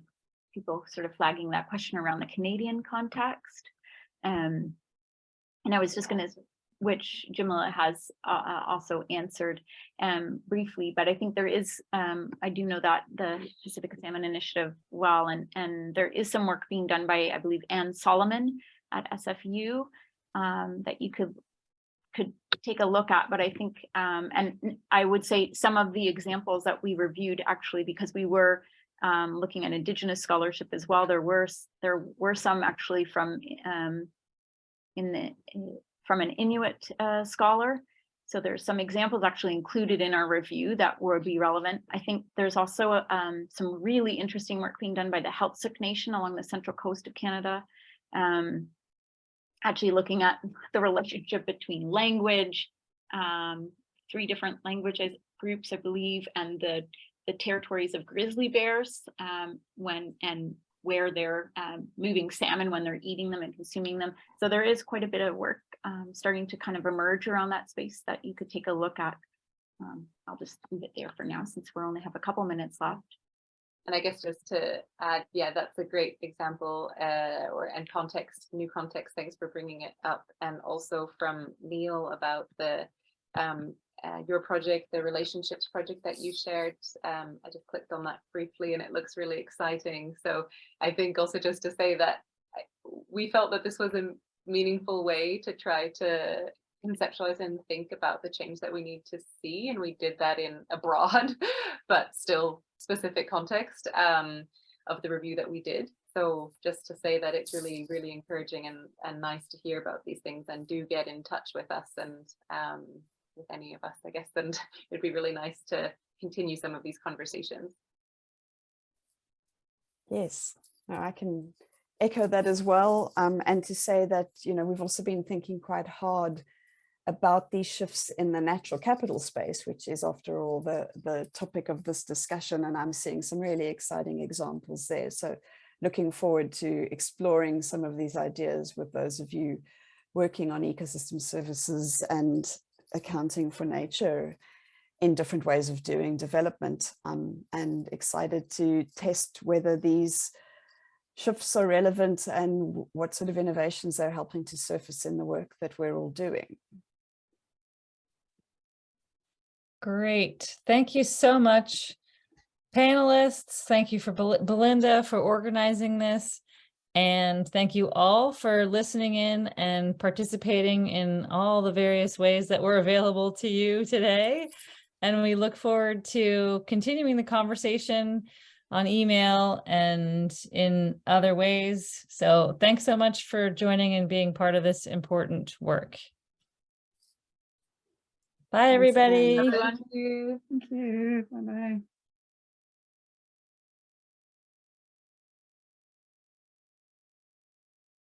people sort of flagging that question around the Canadian context. Um, and I was just gonna, which Jamila has uh, uh, also answered um, briefly, but I think there is, um, I do know that the Pacific Salmon Initiative well, and, and there is some work being done by, I believe, Anne Salomon at SFU um, that you could could take a look at, but I think, um, and I would say some of the examples that we reviewed actually, because we were um, looking at indigenous scholarship as well, there were, there were some actually from um, in the, from an Inuit uh, scholar. So there's some examples actually included in our review that would be relevant. I think there's also um, some really interesting work being done by the Heiltsuk Nation along the central coast of Canada. Um, actually looking at the relationship between language, um, three different languages groups, I believe, and the the territories of grizzly bears um, when and where they're um, moving salmon when they're eating them and consuming them. So there is quite a bit of work um, starting to kind of emerge around that space that you could take a look at. Um, I'll just leave it there for now since we only have a couple minutes left. And I guess just to add, yeah, that's a great example uh, or and context, new context. Thanks for bringing it up. And also from Neil about the um, uh, your project, the relationships project that you shared. Um, I just clicked on that briefly and it looks really exciting. So I think also just to say that we felt that this was a meaningful way to try to conceptualize and think about the change that we need to see. And we did that in a broad, but still specific context um, of the review that we did. So just to say that it's really, really encouraging and, and nice to hear about these things and do get in touch with us and um, with any of us, I guess, and it'd be really nice to continue some of these conversations. Yes, no, I can echo that as well. Um, and to say that, you know, we've also been thinking quite hard about these shifts in the natural capital space, which is after all the, the topic of this discussion. And I'm seeing some really exciting examples there. So looking forward to exploring some of these ideas with those of you working on ecosystem services and accounting for nature in different ways of doing development um, and excited to test whether these shifts are relevant and what sort of innovations they're helping to surface in the work that we're all doing. Great. Thank you so much. Panelists, thank you for Bel- Belinda for organizing this. And thank you all for listening in and participating in all the various ways that were available to you today. And we look forward to continuing the conversation on email and in other ways. So thanks so much for joining and being part of this important work. Bye, Thanks again. everybody. Everyone. Thank you. Bye-bye.